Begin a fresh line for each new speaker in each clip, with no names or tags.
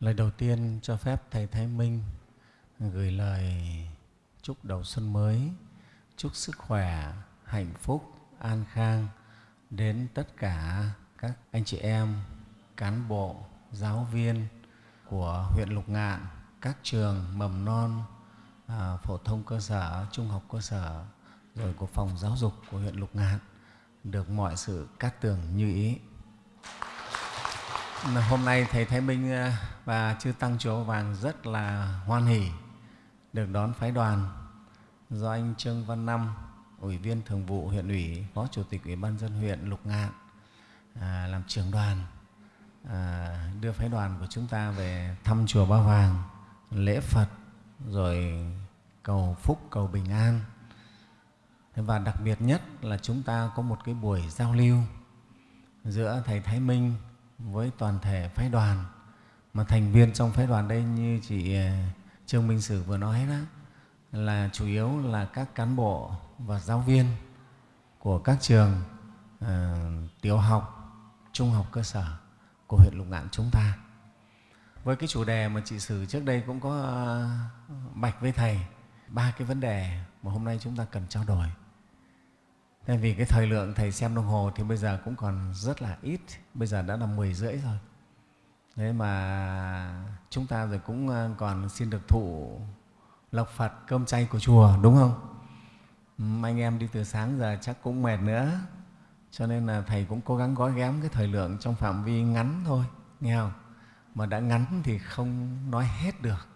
Lời đầu tiên cho phép Thầy Thái Minh gửi lời chúc đầu xuân mới, chúc sức khỏe, hạnh phúc, an khang đến tất cả các anh chị em, cán bộ, giáo viên của huyện Lục Ngạn, các trường mầm non, à, phổ thông cơ sở, trung học cơ sở, rồi của phòng giáo dục của huyện Lục Ngạn được mọi sự cát tường như ý. Hôm nay Thầy Thái Minh ờ, và Chư Tăng Chùa Vàng rất là hoan hỷ được đón phái đoàn do anh Trương Văn Năm, Ủy viên Thường vụ huyện ủy, Phó Chủ tịch Ủy ban dân huyện Lục Ngạn à, làm trưởng đoàn à, đưa phái đoàn của chúng ta về thăm chùa Ba Vàng, lễ Phật, rồi cầu phúc, cầu bình an. Và đặc biệt nhất là chúng ta có một cái buổi giao lưu giữa Thầy Thái Minh với toàn thể phái đoàn mà thành viên trong phái đoàn đây như chị ờ, Trương Minh Sử vừa nói đó là chủ yếu là các cán bộ và giáo viên của các trường uh, tiểu học, trung học cơ sở của huyện Lục Ngạn chúng ta. Với cái chủ đề mà chị Sử trước đây cũng có ờ, bạch với Thầy ba cái vấn đề mà hôm nay chúng ta cần trao đổi. Thế vì cái thời lượng Thầy xem đồng hồ thì bây giờ cũng còn rất là ít, bây giờ đã là 10 rưỡi rồi. Thế mà chúng ta rồi cũng ờ, còn xin được thụ lộc Phật cơm chay của chùa, đúng không? Anh em đi từ sáng giờ chắc cũng mệt nữa, cho nên là Thầy cũng cố gắng gói ghém cái thời lượng trong phạm vi ngắn thôi, nghe không? Mà đã ngắn thì không nói hết được.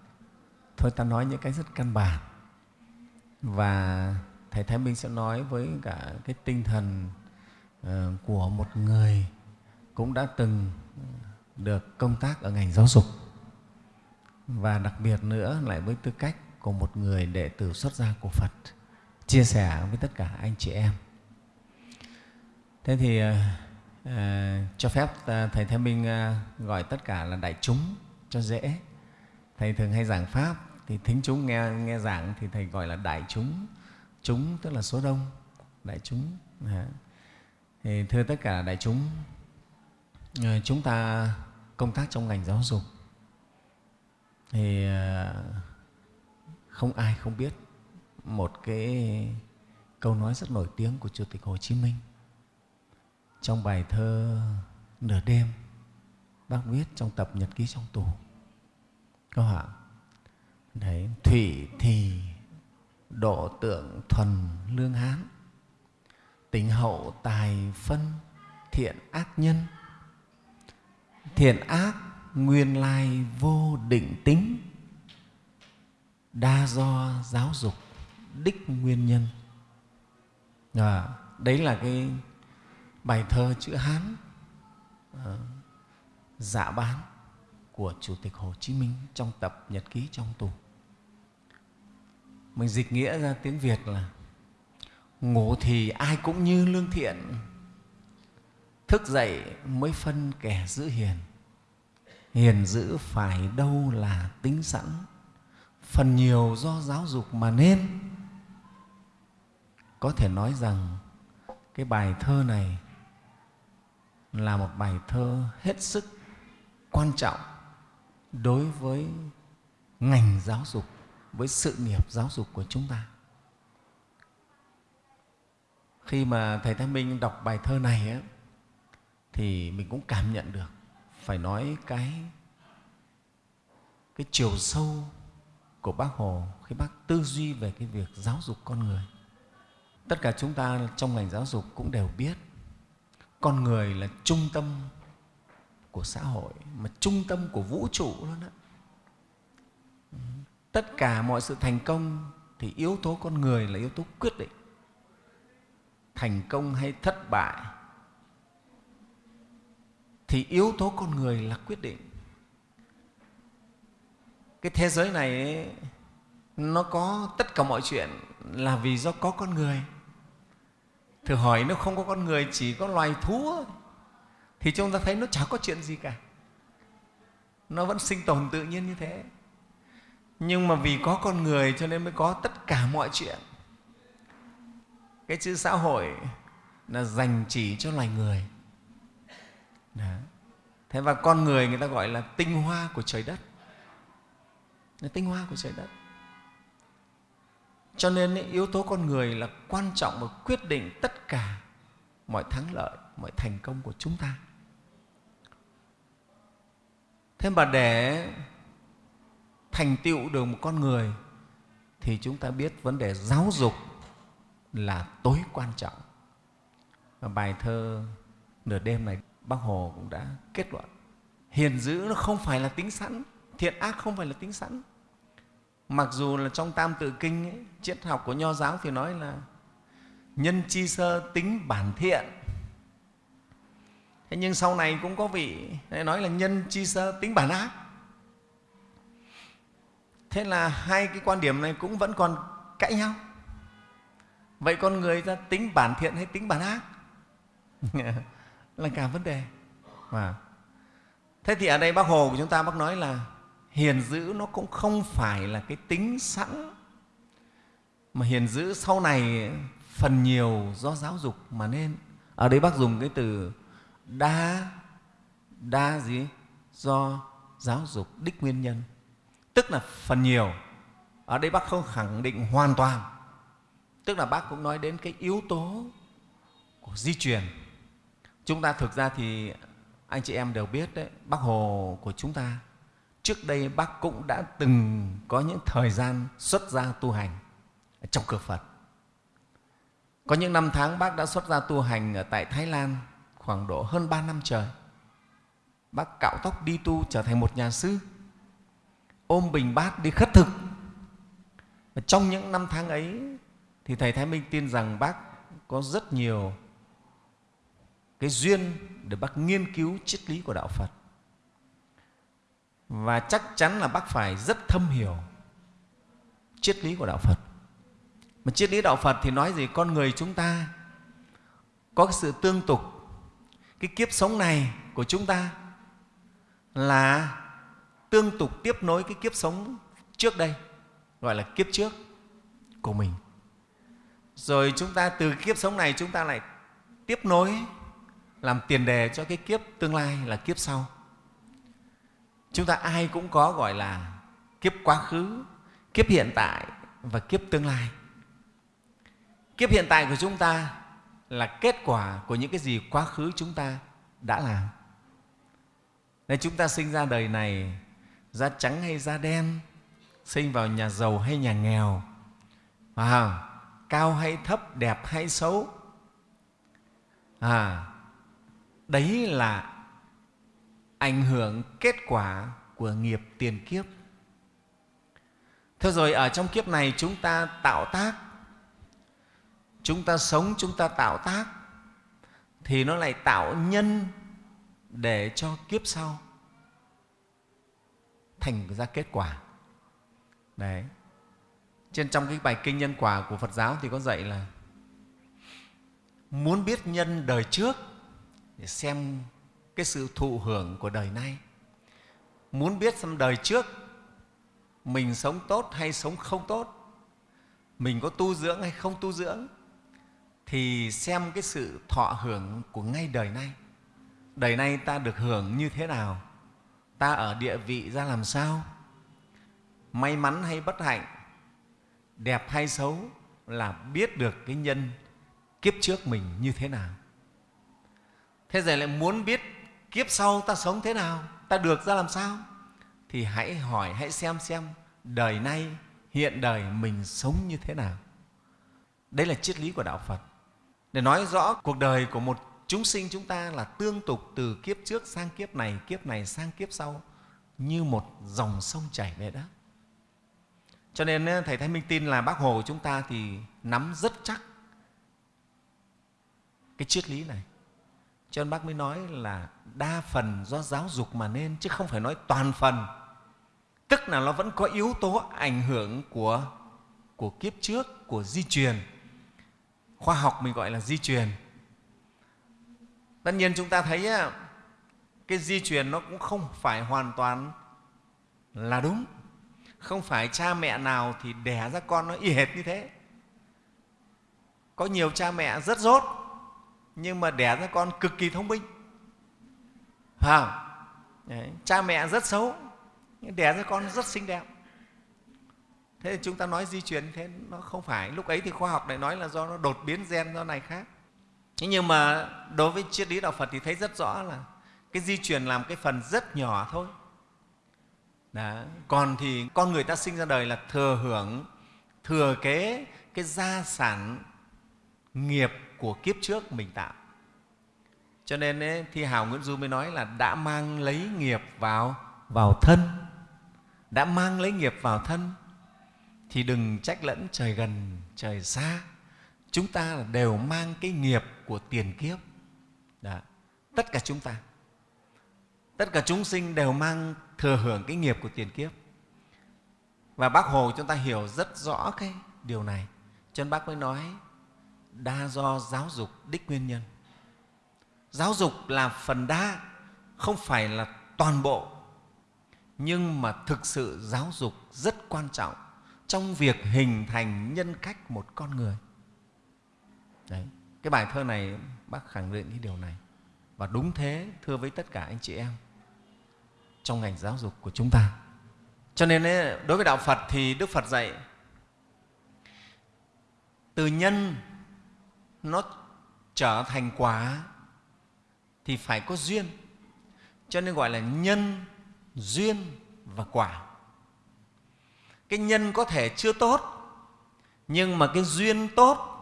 Thôi ta nói những cái rất căn bản. Và Thầy Thái Minh sẽ nói với cả cái tinh thần uh, của một người cũng đã từng được công tác ở ngành giáo dục và đặc biệt nữa lại với tư cách của một người đệ tử xuất gia của Phật chia sẻ với tất cả anh chị em. Thế thì uh, cho phép Thầy Thái Minh gọi tất cả là đại chúng cho dễ. Thầy thường hay giảng Pháp thì thính chúng nghe, nghe giảng thì Thầy gọi là đại chúng. Chúng tức là số đông, đại chúng. À. Thì thưa tất cả đại chúng, ờ, chúng ta công tác trong ngành giáo dục thì ờ, không ai không biết một cái câu nói rất nổi tiếng của Chủ tịch Hồ Chí Minh trong bài thơ Nửa đêm bác viết trong tập nhật ký trong tù có hả đấy thủy thì độ tượng thuần lương hán tính hậu tài phân thiện ác nhân. Thiện ác nguyên lai vô định tính đa do giáo dục đích nguyên nhân. À, đấy là cái bài thơ chữ hán à, dạ bán của chủ tịch hồ chí minh trong tập nhật ký trong tù mình dịch nghĩa ra tiếng việt là ngủ thì ai cũng như lương thiện, thức dậy mới phân kẻ giữ hiền. Hiền giữ phải đâu là tính sẵn, phần nhiều do giáo dục mà nên. Có thể nói rằng cái bài thơ này là một bài thơ hết sức quan trọng đối với ngành giáo dục với sự nghiệp giáo dục của chúng ta. Khi mà thầy thái minh đọc bài thơ này ấy, thì mình cũng cảm nhận được phải nói cái cái chiều sâu của bác hồ khi bác tư duy về cái việc giáo dục con người. Tất cả chúng ta trong ngành giáo dục cũng đều biết con người là trung tâm của xã hội mà trung tâm của vũ trụ luôn đó tất cả mọi sự thành công thì yếu tố con người là yếu tố quyết định. Thành công hay thất bại thì yếu tố con người là quyết định. Cái thế giới này ấy, nó có tất cả mọi chuyện là vì do có con người. Thử hỏi nếu không có con người chỉ có loài thú thì chúng ta thấy nó chả có chuyện gì cả. Nó vẫn sinh tồn tự nhiên như thế nhưng mà vì có con người cho nên mới có tất cả mọi chuyện. Cái chữ xã hội là dành chỉ cho loài người. Đó. thế và con người người ta gọi là tinh hoa của trời đất. Là tinh hoa của trời đất. Cho nên yếu tố con người là quan trọng và quyết định tất cả mọi thắng lợi, mọi thành công của chúng ta. Thế mà để thành tựu được một con người thì chúng ta biết vấn đề giáo dục là tối quan trọng. Và bài thơ nửa đêm này bác hồ cũng đã kết luận hiền dữ nó không phải là tính sẵn thiện ác không phải là tính sẵn. Mặc dù là trong tam tự kinh ấy, triết học của nho giáo thì nói là nhân chi sơ tính bản thiện. Thế nhưng sau này cũng có vị nói là nhân chi sơ tính bản ác thế là hai cái quan điểm này cũng vẫn còn cãi nhau. Vậy con người ta tính bản thiện hay tính bản ác? Là cả vấn đề. Mà thế thì ở đây bác hồ của chúng ta bác nói là hiền dữ nó cũng không phải là cái tính sẵn. Mà hiền dữ sau này phần nhiều do giáo dục mà nên. Ở đây bác dùng cái từ đa đa gì? Do giáo dục, đích nguyên nhân tức là phần nhiều. Ở đây bác không khẳng định hoàn toàn. Tức là bác cũng nói đến cái yếu tố của di truyền. Chúng ta thực ra thì anh chị em đều biết đấy, bác hồ của chúng ta, trước đây bác cũng đã từng có những thời gian xuất gia tu hành trong cửa phật. Có những năm tháng bác đã xuất gia tu hành ở tại thái lan khoảng độ hơn ba năm trời. Bác cạo tóc đi tu trở thành một nhà sư ôm bình bát đi khất thực. Và trong những năm tháng ấy thì thầy thái minh tin rằng bác có rất nhiều cái duyên để bác nghiên cứu triết lý của đạo phật. Và chắc chắn là bác phải rất thâm hiểu triết lý của đạo phật. Mà triết lý đạo phật thì nói gì? Con người chúng ta có cái sự tương tục. Cái kiếp sống này của chúng ta là tương tục tiếp nối cái kiếp sống trước đây, gọi là kiếp trước của mình. Rồi chúng ta từ kiếp sống này chúng ta lại tiếp nối, làm tiền đề cho cái kiếp tương lai là kiếp sau. Chúng ta ai cũng có gọi là kiếp quá khứ, kiếp hiện tại và kiếp tương lai. Kiếp hiện tại của chúng ta là kết quả của những cái gì quá khứ chúng ta đã làm. Nên chúng ta sinh ra đời này da trắng hay da đen sinh vào nhà giàu hay nhà nghèo. À, cao hay thấp đẹp hay xấu. À, đấy là ảnh hưởng kết quả của nghiệp tiền kiếp. Thế rồi ở trong kiếp này chúng ta tạo tác. Chúng ta sống chúng ta tạo tác. Thì nó lại tạo nhân để cho kiếp sau thành ra kết quả. Đấy. Trên trong cái bài kinh nhân quả của phật giáo thì có dạy là muốn biết nhân đời trước để xem cái sự thụ hưởng của đời nay. Muốn biết xem đời trước mình sống tốt hay sống không tốt, mình có tu dưỡng hay không tu dưỡng, thì xem cái sự thọ hưởng của ngay đời nay. Đời nay ta được hưởng như thế nào? Ta ở địa vị ra làm sao? May mắn hay bất hạnh, đẹp hay xấu là biết được cái nhân kiếp trước mình như thế nào. Thế rồi lại muốn biết kiếp sau ta sống thế nào, ta được ra làm sao? Thì hãy hỏi, hãy xem xem đời nay, hiện đời mình sống như thế nào. Đấy là triết lý của đạo phật. Để nói rõ cuộc đời của một chúng sinh chúng ta là tương tục từ kiếp trước sang kiếp này kiếp này sang kiếp sau, như một dòng sông chảy vậy đó. Cho nên ờ, thầy thái minh tin là bác hồ của chúng ta thì nắm rất chắc cái triết lý này. Cho nên bác mới nói là đa phần do giáo dục mà nên, chứ không phải nói toàn phần. Tức là nó vẫn có yếu tố ảnh hưởng của của kiếp trước, của di truyền. Khoa học mình gọi là di truyền tất nhiên chúng ta thấy cái di truyền nó cũng không phải hoàn toàn là đúng. Không phải cha mẹ nào thì đẻ ra con nó y hệt như thế. Có nhiều cha mẹ rất dốt nhưng mà đẻ ra con cực kỳ thông minh. À. Đấy. cha mẹ rất xấu, nhưng đẻ ra con rất xinh đẹp. Thế thì chúng ta nói di truyền thế, nó không phải. Lúc ấy thì khoa học lại nói là do nó đột biến gen do này khác nhưng mà đối với triết lý đạo phật thì thấy rất rõ là cái di truyền làm cái phần rất nhỏ thôi. Đó. còn thì con người ta sinh ra đời là thừa hưởng thừa kế cái gia sản nghiệp của kiếp trước mình tạo. Cho nên ấy, thi hào nguyễn du mới nói là đã mang lấy nghiệp vào vào thân. Đã mang lấy nghiệp vào thân thì đừng trách lẫn trời gần trời xa chúng ta đều mang cái nghiệp của tiền kiếp. Đó. tất cả chúng ta. Tất cả chúng sinh đều mang thừa hưởng cái nghiệp của tiền kiếp. Và bác hồ chúng ta hiểu rất rõ cái điều này. Cho nên bác mới nói, đa do giáo dục đích nguyên nhân. Giáo dục là phần đa, không phải là toàn bộ. Nhưng mà thực sự giáo dục rất quan trọng trong việc hình thành nhân cách một con người. Đấy. cái bài thơ này, bác khẳng định cái điều này. Và đúng thế, thưa với tất cả anh chị em, trong ngành giáo dục của chúng ta. Cho nên đối với đạo phật thì đức phật dạy, từ nhân nó trở thành quả thì phải có duyên. Cho nên gọi là nhân, duyên và quả. Cái nhân có thể chưa tốt, nhưng mà cái duyên tốt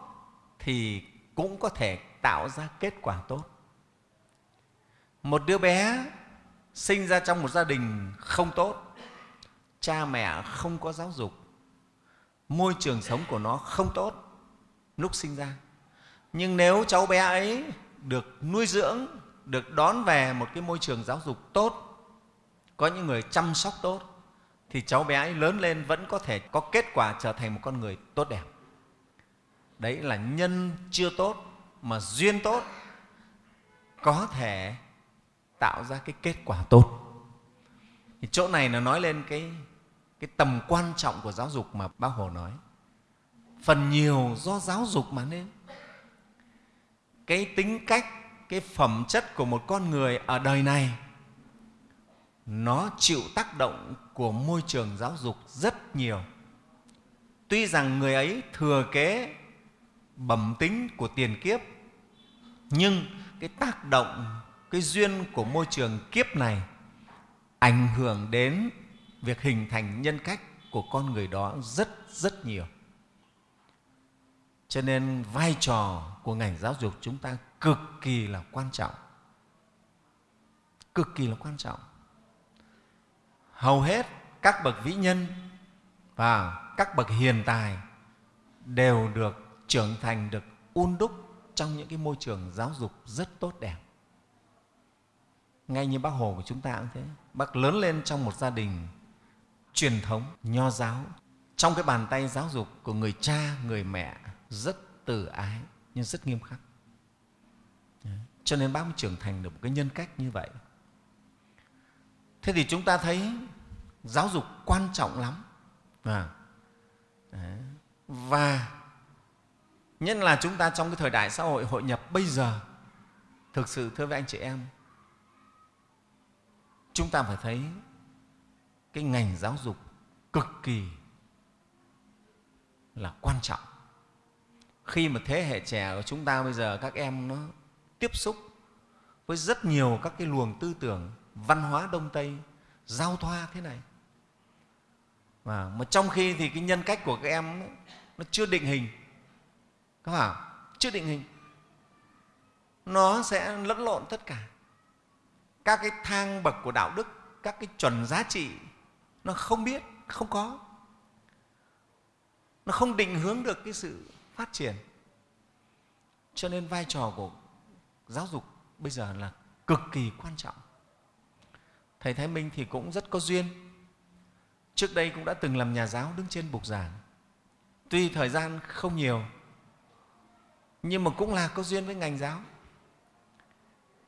thì cũng có thể tạo ra kết quả tốt. Một đứa bé sinh ra trong một gia đình không tốt, cha mẹ không có giáo dục, môi trường sống của nó không tốt lúc sinh ra. Nhưng nếu cháu bé ấy được nuôi dưỡng, được đón về một cái môi trường giáo dục tốt, có những người chăm sóc tốt, thì cháu bé ấy lớn lên vẫn có thể có kết quả trở thành một con người tốt đẹp đấy là nhân chưa tốt mà duyên tốt có thể tạo ra cái kết quả tốt. Thì chỗ này nó nói lên cái, cái tầm quan trọng của giáo dục mà bác hồ nói. Phần nhiều do giáo dục mà nên. Cái tính cách cái phẩm chất của một con người ở đời này nó chịu tác động của môi trường giáo dục rất nhiều. Tuy rằng người ấy thừa kế bẩm tính của tiền kiếp. Nhưng cái tác động, cái duyên của môi trường kiếp này ảnh hưởng đến việc hình thành nhân cách của con người đó rất rất nhiều. Cho nên vai trò của ngành giáo dục chúng ta cực kỳ là quan trọng. Cực kỳ là quan trọng. Hầu hết các bậc vĩ nhân và các bậc hiền tài đều được trưởng thành được un đúc trong những cái môi trường giáo dục rất tốt đẹp. Ngay như bác hồ của chúng ta cũng thế. Bác lớn lên trong một gia đình truyền thống nho giáo. Trong cái bàn tay giáo dục của người cha người mẹ rất từ ái nhưng rất nghiêm khắc. Cho nên bác mới trưởng thành được một cái nhân cách như vậy. Thế thì chúng ta thấy giáo dục quan trọng lắm. À, và nhất là chúng ta trong cái thời đại xã hội hội nhập bây giờ, thực sự thưa với anh chị em, chúng ta phải thấy cái ngành giáo dục cực kỳ là quan trọng. Khi mà thế hệ trẻ của chúng ta bây giờ, các em nó tiếp xúc với rất nhiều các cái luồng tư tưởng văn hóa đông tây, giao thoa thế này. Và mà trong khi thì cái nhân cách của các em nó chưa định hình các bảo chưa định hình, nó sẽ lẫn lộn tất cả. Các cái thang bậc của đạo đức, các cái chuẩn giá trị, nó không biết, không có. Nó không định hướng được cái sự phát triển. Cho nên vai trò của giáo dục bây giờ là cực kỳ quan trọng. Thầy thái minh thì cũng rất có duyên. Trước đây cũng đã từng làm nhà giáo đứng trên bục giảng. Tuy thời gian không nhiều nhưng mà cũng là có duyên với ngành giáo.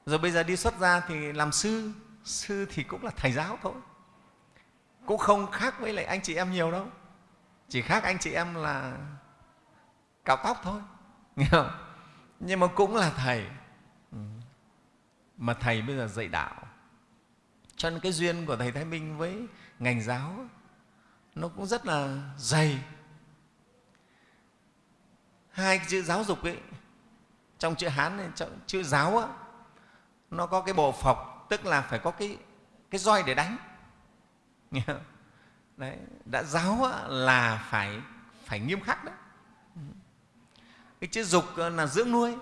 Rồi bây giờ đi xuất ra thì làm sư sư thì cũng là thầy giáo thôi. Cũng không khác với lại anh chị em nhiều đâu. Chỉ khác anh chị em là cạo tóc thôi. Nghe không? nhưng mà cũng là thầy. Ừ. Mà thầy bây giờ dạy đạo. Cho nên cái duyên của thầy thái minh với ngành giáo nó cũng rất là dày hai cái chữ giáo dục ấy trong chữ hán này trong chữ giáo á, nó có cái bộ phọc tức là phải có cái cái roi để đánh. Đấy đã giáo á, là phải phải nghiêm khắc đấy. Cái chữ dục là dưỡng nuôi.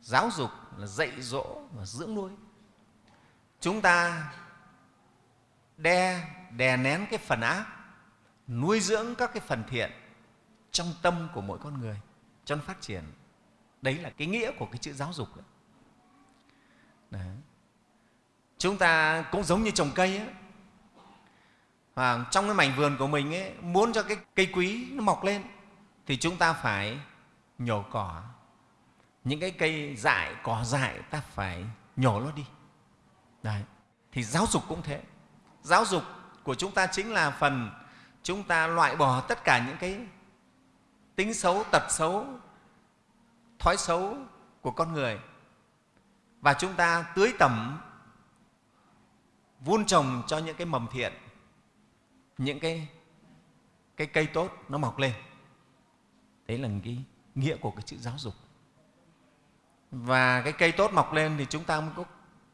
Giáo dục là dạy dỗ và dưỡng nuôi. Chúng ta đe đè nén cái phần ác nuôi dưỡng các cái phần thiện trong tâm của mỗi con người cho nó phát triển đấy là cái nghĩa của cái chữ giáo dục đấy. đấy. chúng ta cũng giống như trồng cây ấy. Trong cái mảnh vườn của mình ấy, muốn cho cái cây quý nó mọc lên thì chúng ta phải nhổ cỏ những cái cây dại cỏ dại ta phải nhổ nó đi đấy thì giáo dục cũng thế giáo dục của chúng ta chính là phần chúng ta loại bỏ tất cả những cái tính xấu, tật xấu, thói xấu của con người. Và chúng ta tưới tẩm, vun trồng cho những cái mầm thiện, những cái cái cây tốt nó mọc lên. Đấy là cái nghĩa của cái chữ giáo dục. Và cái cây tốt mọc lên thì chúng ta mới có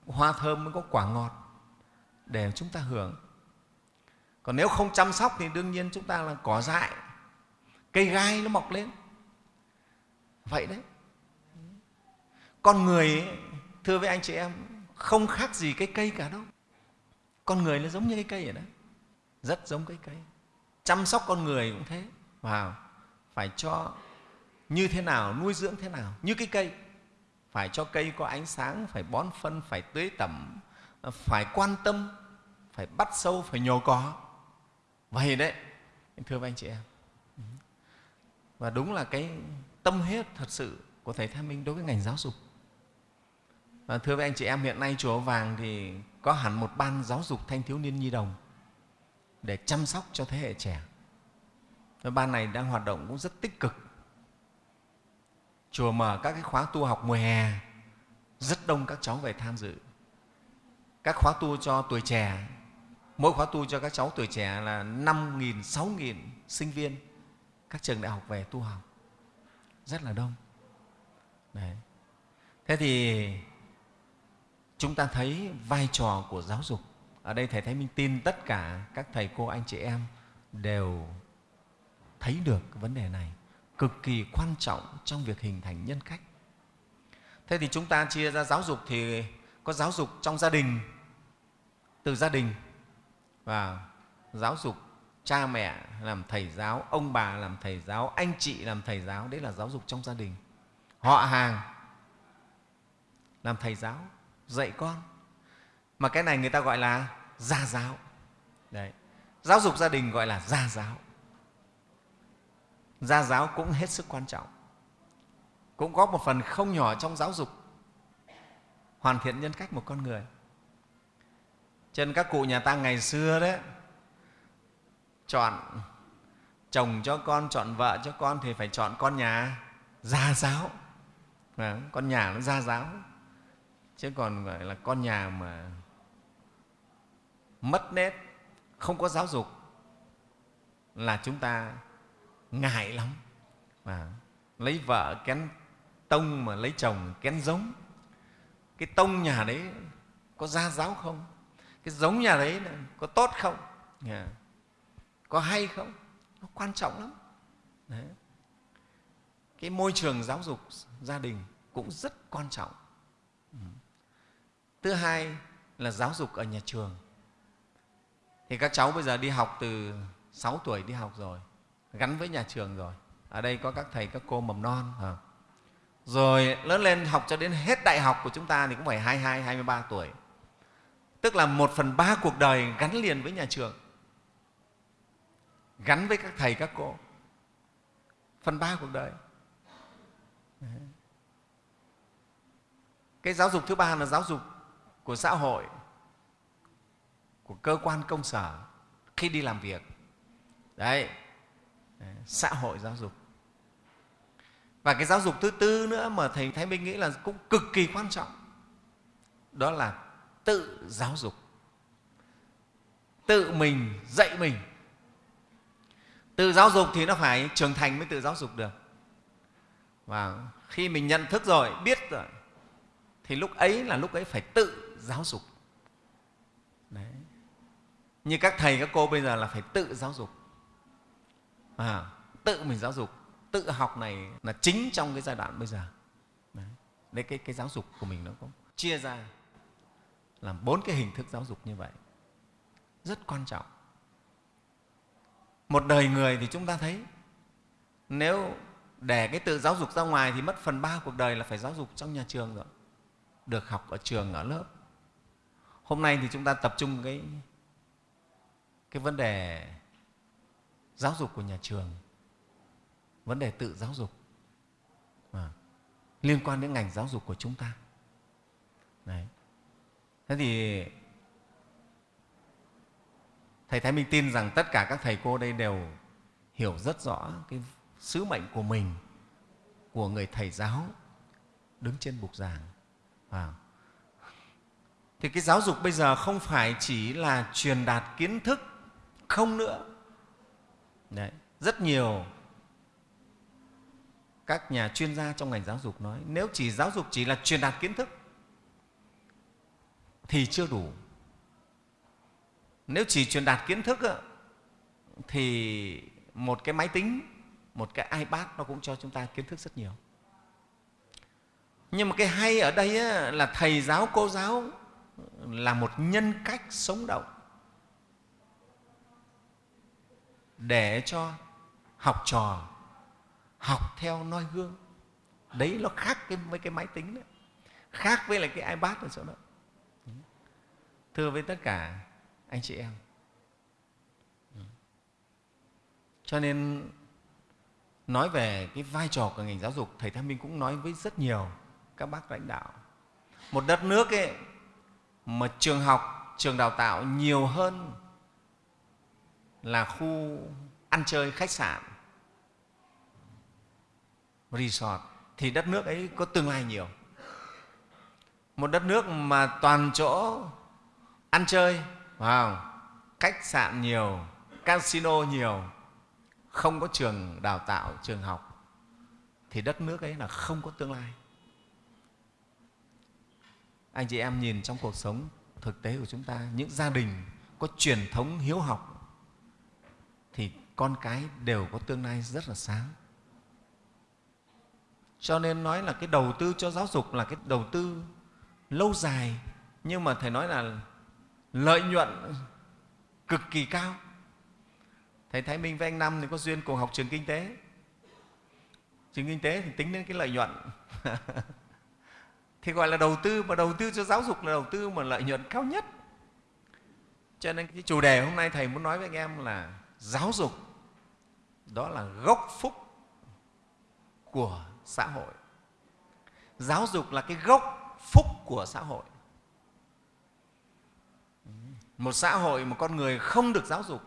hoa thơm, mới có quả ngọt để chúng ta hưởng. Còn nếu không chăm sóc thì đương nhiên chúng ta là cỏ dại cây gai nó mọc lên. Vậy đấy. Con người ấy, thưa với anh chị em không khác gì cái cây cả đâu. Con người nó giống như cái cây vậy đó. Rất giống cái cây. Chăm sóc con người cũng thế. Vào phải cho như thế nào nuôi dưỡng thế nào. Như cái cây. Phải cho cây có ánh sáng phải bón phân phải tưới tẩm phải quan tâm phải bắt sâu phải nhổ cỏ. Vậy đấy thưa với anh chị em và đúng là cái tâm huyết thật sự của thầy Thái Minh đối với ngành giáo dục. Và thưa với anh chị em hiện nay chùa Vàng thì có hẳn một ban giáo dục thanh thiếu niên nhi đồng để chăm sóc cho thế hệ trẻ. Và ban này đang hoạt động cũng rất tích cực. Chùa mở các cái khóa tu học mùa hè rất đông các cháu về tham dự. Các khóa tu cho tuổi trẻ mỗi khóa tu cho các cháu tuổi trẻ là 5.000, 6.000 sinh viên các trường đại học về tu học. Rất là đông. Đấy. thế thì chúng ta thấy vai trò của giáo dục. Ở đây thầy thái minh tin tất cả các thầy cô, anh chị em đều thấy được cái vấn đề này. Cực kỳ quan trọng trong việc hình thành nhân cách. Thế thì chúng ta chia ra giáo dục thì có giáo dục trong gia đình, từ gia đình. Và giáo dục cha mẹ làm thầy giáo, ông bà làm thầy giáo, anh chị làm thầy giáo, đấy là giáo dục trong gia đình. Họ hàng làm thầy giáo, dạy con. Mà cái này người ta gọi là gia giáo. Đấy. Giáo dục gia đình gọi là gia giáo. Gia giáo cũng hết sức quan trọng. Cũng có một phần không nhỏ trong giáo dục. Hoàn thiện nhân cách một con người. Trên các cụ nhà ta ngày xưa đấy chọn chồng cho con chọn vợ cho con thì phải chọn con nhà gia giáo. À, con nhà nó gia giáo. Chứ còn gọi là con nhà mà mất nét không có giáo dục là chúng ta ngại lắm. À, lấy vợ kén tông mà lấy chồng kén giống. Cái tông nhà đấy có gia giáo không? Cái giống nhà đấy có tốt không? Yeah có hay không? Nó quan trọng lắm. Đấy. cái môi trường giáo dục gia đình cũng rất quan trọng. Ừ. thứ hai là giáo dục ở nhà trường. Thì các cháu bây giờ đi học từ 6 tuổi đi học rồi gắn với nhà trường rồi. Ở đây có các thầy các cô mầm non à. rồi lớn lên học cho đến hết đại học của chúng ta thì cũng phải 22, 23 tuổi. Tức là một phần ba cuộc đời gắn liền với nhà trường gắn với các thầy, các cô. Phần ba cuộc đời. Cái giáo dục thứ ba là giáo dục của xã hội, của cơ quan công sở khi đi làm việc. Đấy. Xã hội giáo dục. Và cái giáo dục thứ tư nữa mà thầy thái minh nghĩ là cũng cực kỳ quan trọng, đó là tự giáo dục. Tự mình dạy mình tự giáo dục thì nó phải trưởng thành mới tự giáo dục được. Và khi mình nhận thức rồi biết rồi thì lúc ấy là lúc ấy phải tự giáo dục. Đấy. như các thầy các cô bây giờ là phải tự giáo dục. À, tự mình giáo dục. Tự học này là chính trong cái giai đoạn bây giờ. Đấy, đấy cái, cái giáo dục của mình nó cũng chia ra làm bốn cái hình thức giáo dục như vậy. Rất quan trọng một đời người thì chúng ta thấy nếu để cái tự giáo dục ra ngoài thì mất phần ba cuộc đời là phải giáo dục trong nhà trường rồi được học ở trường ở lớp hôm nay thì chúng ta tập trung cái cái vấn đề giáo dục của nhà trường vấn đề tự giáo dục à, liên quan đến ngành giáo dục của chúng ta Đấy. thế thì thầy thái minh tin rằng tất cả các thầy cô đây đều hiểu rất rõ cái sứ mệnh của mình, của người thầy giáo đứng trên bục giảng à. thì cái giáo dục bây giờ không phải chỉ là truyền đạt kiến thức, không nữa Đấy. rất nhiều các nhà chuyên gia trong ngành giáo dục nói, nếu chỉ giáo dục chỉ là truyền đạt kiến thức, thì chưa đủ nếu chỉ truyền đạt kiến thức thì một cái máy tính, một cái ipad nó cũng cho chúng ta kiến thức rất nhiều. Nhưng mà cái hay ở đây là thầy giáo, cô giáo là một nhân cách sống động để cho học trò, học theo noi gương. Đấy nó khác với cái máy tính đấy, khác với lại cái ipad ở chỗ đó. Thưa với tất cả anh chị em. Ừ. Cho nên, nói về cái vai trò của ngành giáo dục, thầy Tham Minh cũng nói với rất nhiều các bác lãnh đạo. Một đất nước ấy, mà trường học, trường đào tạo nhiều hơn là khu ăn chơi, khách sạn, resort, thì đất nước ấy có tương lai nhiều. Một đất nước mà toàn chỗ ăn chơi wow, khách sạn nhiều casino nhiều không có trường đào tạo trường học thì đất nước ấy là không có tương lai. Anh chị em nhìn trong cuộc sống thực tế của chúng ta những gia đình có truyền thống hiếu học thì con cái đều có tương lai rất là sáng. Cho nên nói là cái đầu tư cho giáo dục là cái đầu tư lâu dài nhưng mà thầy nói là lợi nhuận cực kỳ cao. Thầy thái minh với anh năm thì có duyên cùng học trường kinh tế. Trường kinh tế thì tính đến cái lợi nhuận. Thì gọi là đầu tư, mà đầu tư cho giáo dục là đầu tư mà lợi nhuận cao nhất. Cho nên cái chủ đề hôm nay thầy muốn nói với anh em là giáo dục, đó là gốc phúc của xã hội. Giáo dục là cái gốc phúc của xã hội một xã hội một con người không được giáo dục,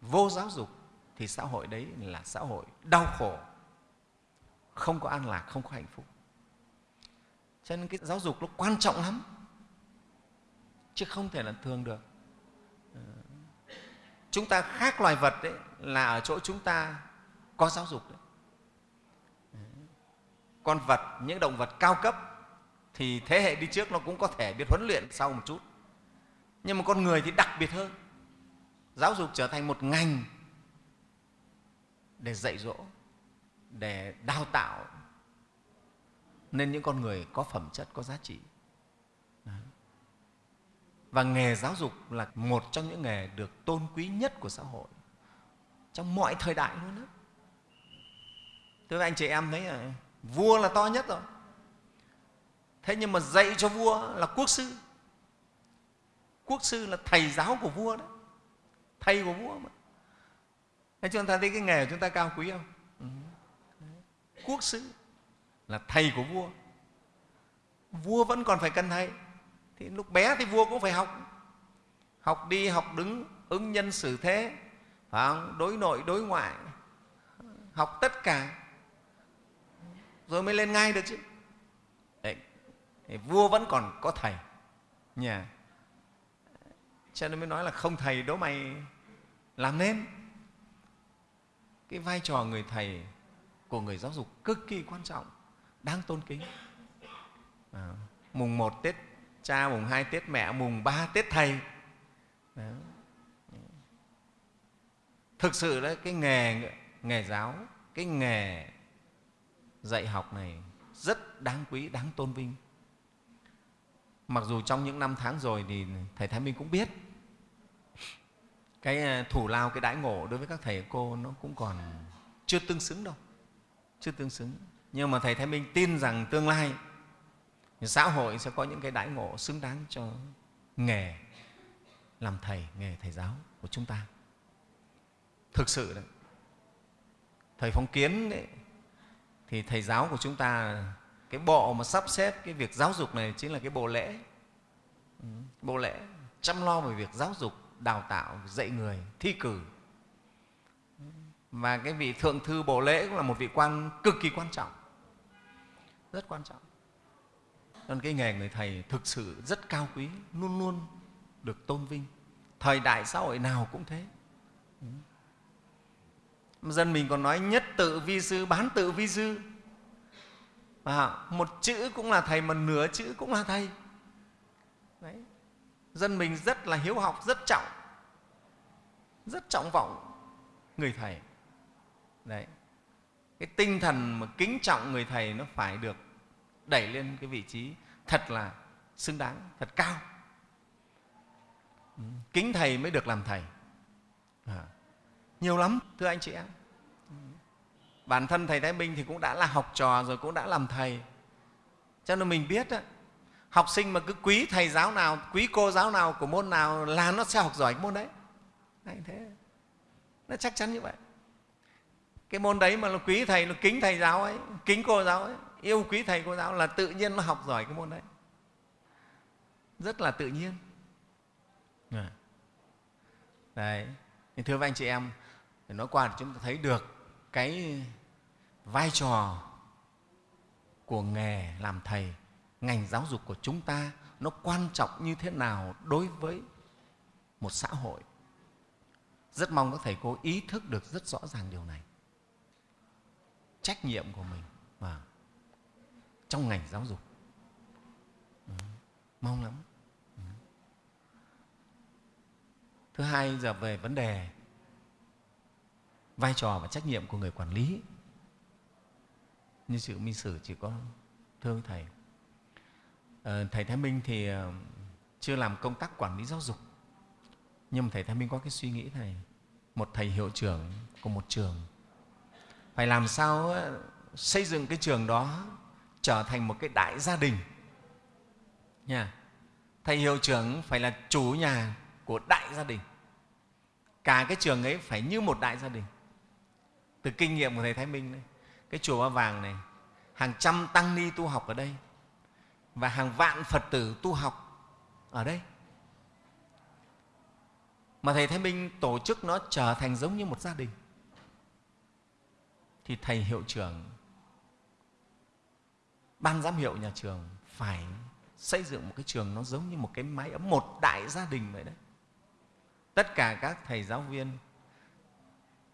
vô giáo dục, thì xã hội đấy là xã hội đau khổ, không có an lạc, không có hạnh phúc. Cho nên cái giáo dục nó quan trọng lắm, chứ không thể là thường được. Ờ, chúng ta khác loài vật đấy là ở chỗ chúng ta có giáo dục đấy. Ờ, con vật, những động vật cao cấp thì thế hệ đi trước nó cũng có thể biết huấn luyện sau một chút. Nhưng mà con người thì đặc biệt hơn. Giáo dục trở thành một ngành để dạy dỗ, để đào tạo. Nên những con người có phẩm chất, có giá trị. Và nghề giáo dục là một trong những nghề được tôn quý nhất của xã hội. Trong mọi thời đại luôn đó thưa anh chị em thấy là vua là to nhất rồi thế nhưng mà dạy cho vua là quốc sư. Quốc sư là thầy giáo của vua đấy thầy của vua mà. Thế chúng ta thấy cái nghề của chúng ta cao quý không? Ừ. quốc sư là thầy của vua. Vua vẫn còn phải cần thầy thì lúc bé thì vua cũng phải học. Học đi, học đứng, ứng nhân xử thế. Phải không? đối nội, đối ngoại. Học tất cả. Rồi mới lên ngay được chứ vua vẫn còn có thầy. Nhà. Cho nên mới nói là không thầy đố mày làm nên. Cái vai trò người thầy của người giáo dục cực kỳ quan trọng đáng tôn kính. À, mùng một tết cha mùng hai tết mẹ mùng ba tết thầy. Đó. thực sự là cái nghề nghề giáo cái nghề dạy học này rất đáng quý đáng tôn vinh mặc dù trong những năm tháng rồi thì thầy thái minh cũng biết. Cái ờ, thủ lao cái đãi ngộ đối với các thầy cô nó cũng còn chưa tương xứng đâu chưa tương xứng. Nhưng mà thầy thái minh tin rằng tương lai xã hội sẽ có những cái đãi ngộ xứng đáng cho nghề làm thầy nghề thầy giáo của chúng ta. Thực sự đấy thầy phong kiến đấy, thì thầy giáo của chúng ta cái bộ mà sắp xếp cái việc giáo dục này chính là cái bộ lễ. Ừ, bộ lễ chăm lo về việc giáo dục, đào tạo, dạy người, thi cử. Và cái vị thượng thư bộ lễ cũng là một vị quan cực kỳ quan trọng, rất quan trọng. Nên cái nghề người thầy thực sự rất cao quý, luôn luôn được tôn vinh. Thời đại xã hội nào cũng thế. Ừ. Dân mình còn nói nhất tự vi sư, bán tự vi sư à, một chữ cũng là thầy mà nửa chữ cũng là thầy Đấy. dân mình rất là hiếu học rất trọng rất trọng vọng người thầy Đấy. cái tinh thần mà kính trọng người thầy nó phải được đẩy lên cái vị trí thật là xứng đáng thật cao ừ, kính thầy mới được làm thầy à. nhiều lắm thưa anh chị em bản thân thầy thái minh thì cũng đã là học trò rồi cũng đã làm thầy. Cho nên mình biết đó, học sinh mà cứ quý thầy giáo nào quý cô giáo nào của môn nào là nó sẽ học giỏi cái môn đấy. Anh thế. Nó chắc chắn như vậy. Cái môn đấy mà nó quý thầy nó kính thầy giáo ấy kính cô giáo ấy yêu quý thầy cô giáo là tự nhiên nó học giỏi cái môn đấy. Rất là tự nhiên. À. đấy. Thưa với anh chị em nói qua thì chúng ta thấy được cái vai trò của nghề làm thầy, ngành giáo dục của chúng ta nó quan trọng như thế nào đối với một xã hội rất mong các thầy cô ý thức được rất rõ ràng điều này trách nhiệm của mình và trong ngành giáo dục ừ. mong lắm ừ. thứ hai, giờ về vấn đề vai trò và trách nhiệm của người quản lý như sự minh sử chỉ có thưa thầy. À, thầy thái minh thì ờ, chưa làm công tác quản lý giáo dục. Nhưng mà thầy thái minh có cái suy nghĩ này một thầy hiệu trưởng của một trường. Phải làm sao ờ, xây dựng cái trường đó trở thành một cái đại gia đình? Nha. Thầy hiệu trưởng phải là chủ nhà của đại gia đình. Cả cái trường ấy phải như một đại gia đình. Từ kinh nghiệm của thầy thái minh đấy cái chùa ba vàng này, hàng trăm tăng ni tu học ở đây và hàng vạn phật tử tu học ở đây. Mà thầy thái minh tổ chức nó trở thành giống như một gia đình. Thì thầy hiệu trưởng, ban giám hiệu nhà trường phải xây dựng một cái trường nó giống như một cái mái ấm một đại gia đình vậy đấy. Tất cả các thầy giáo viên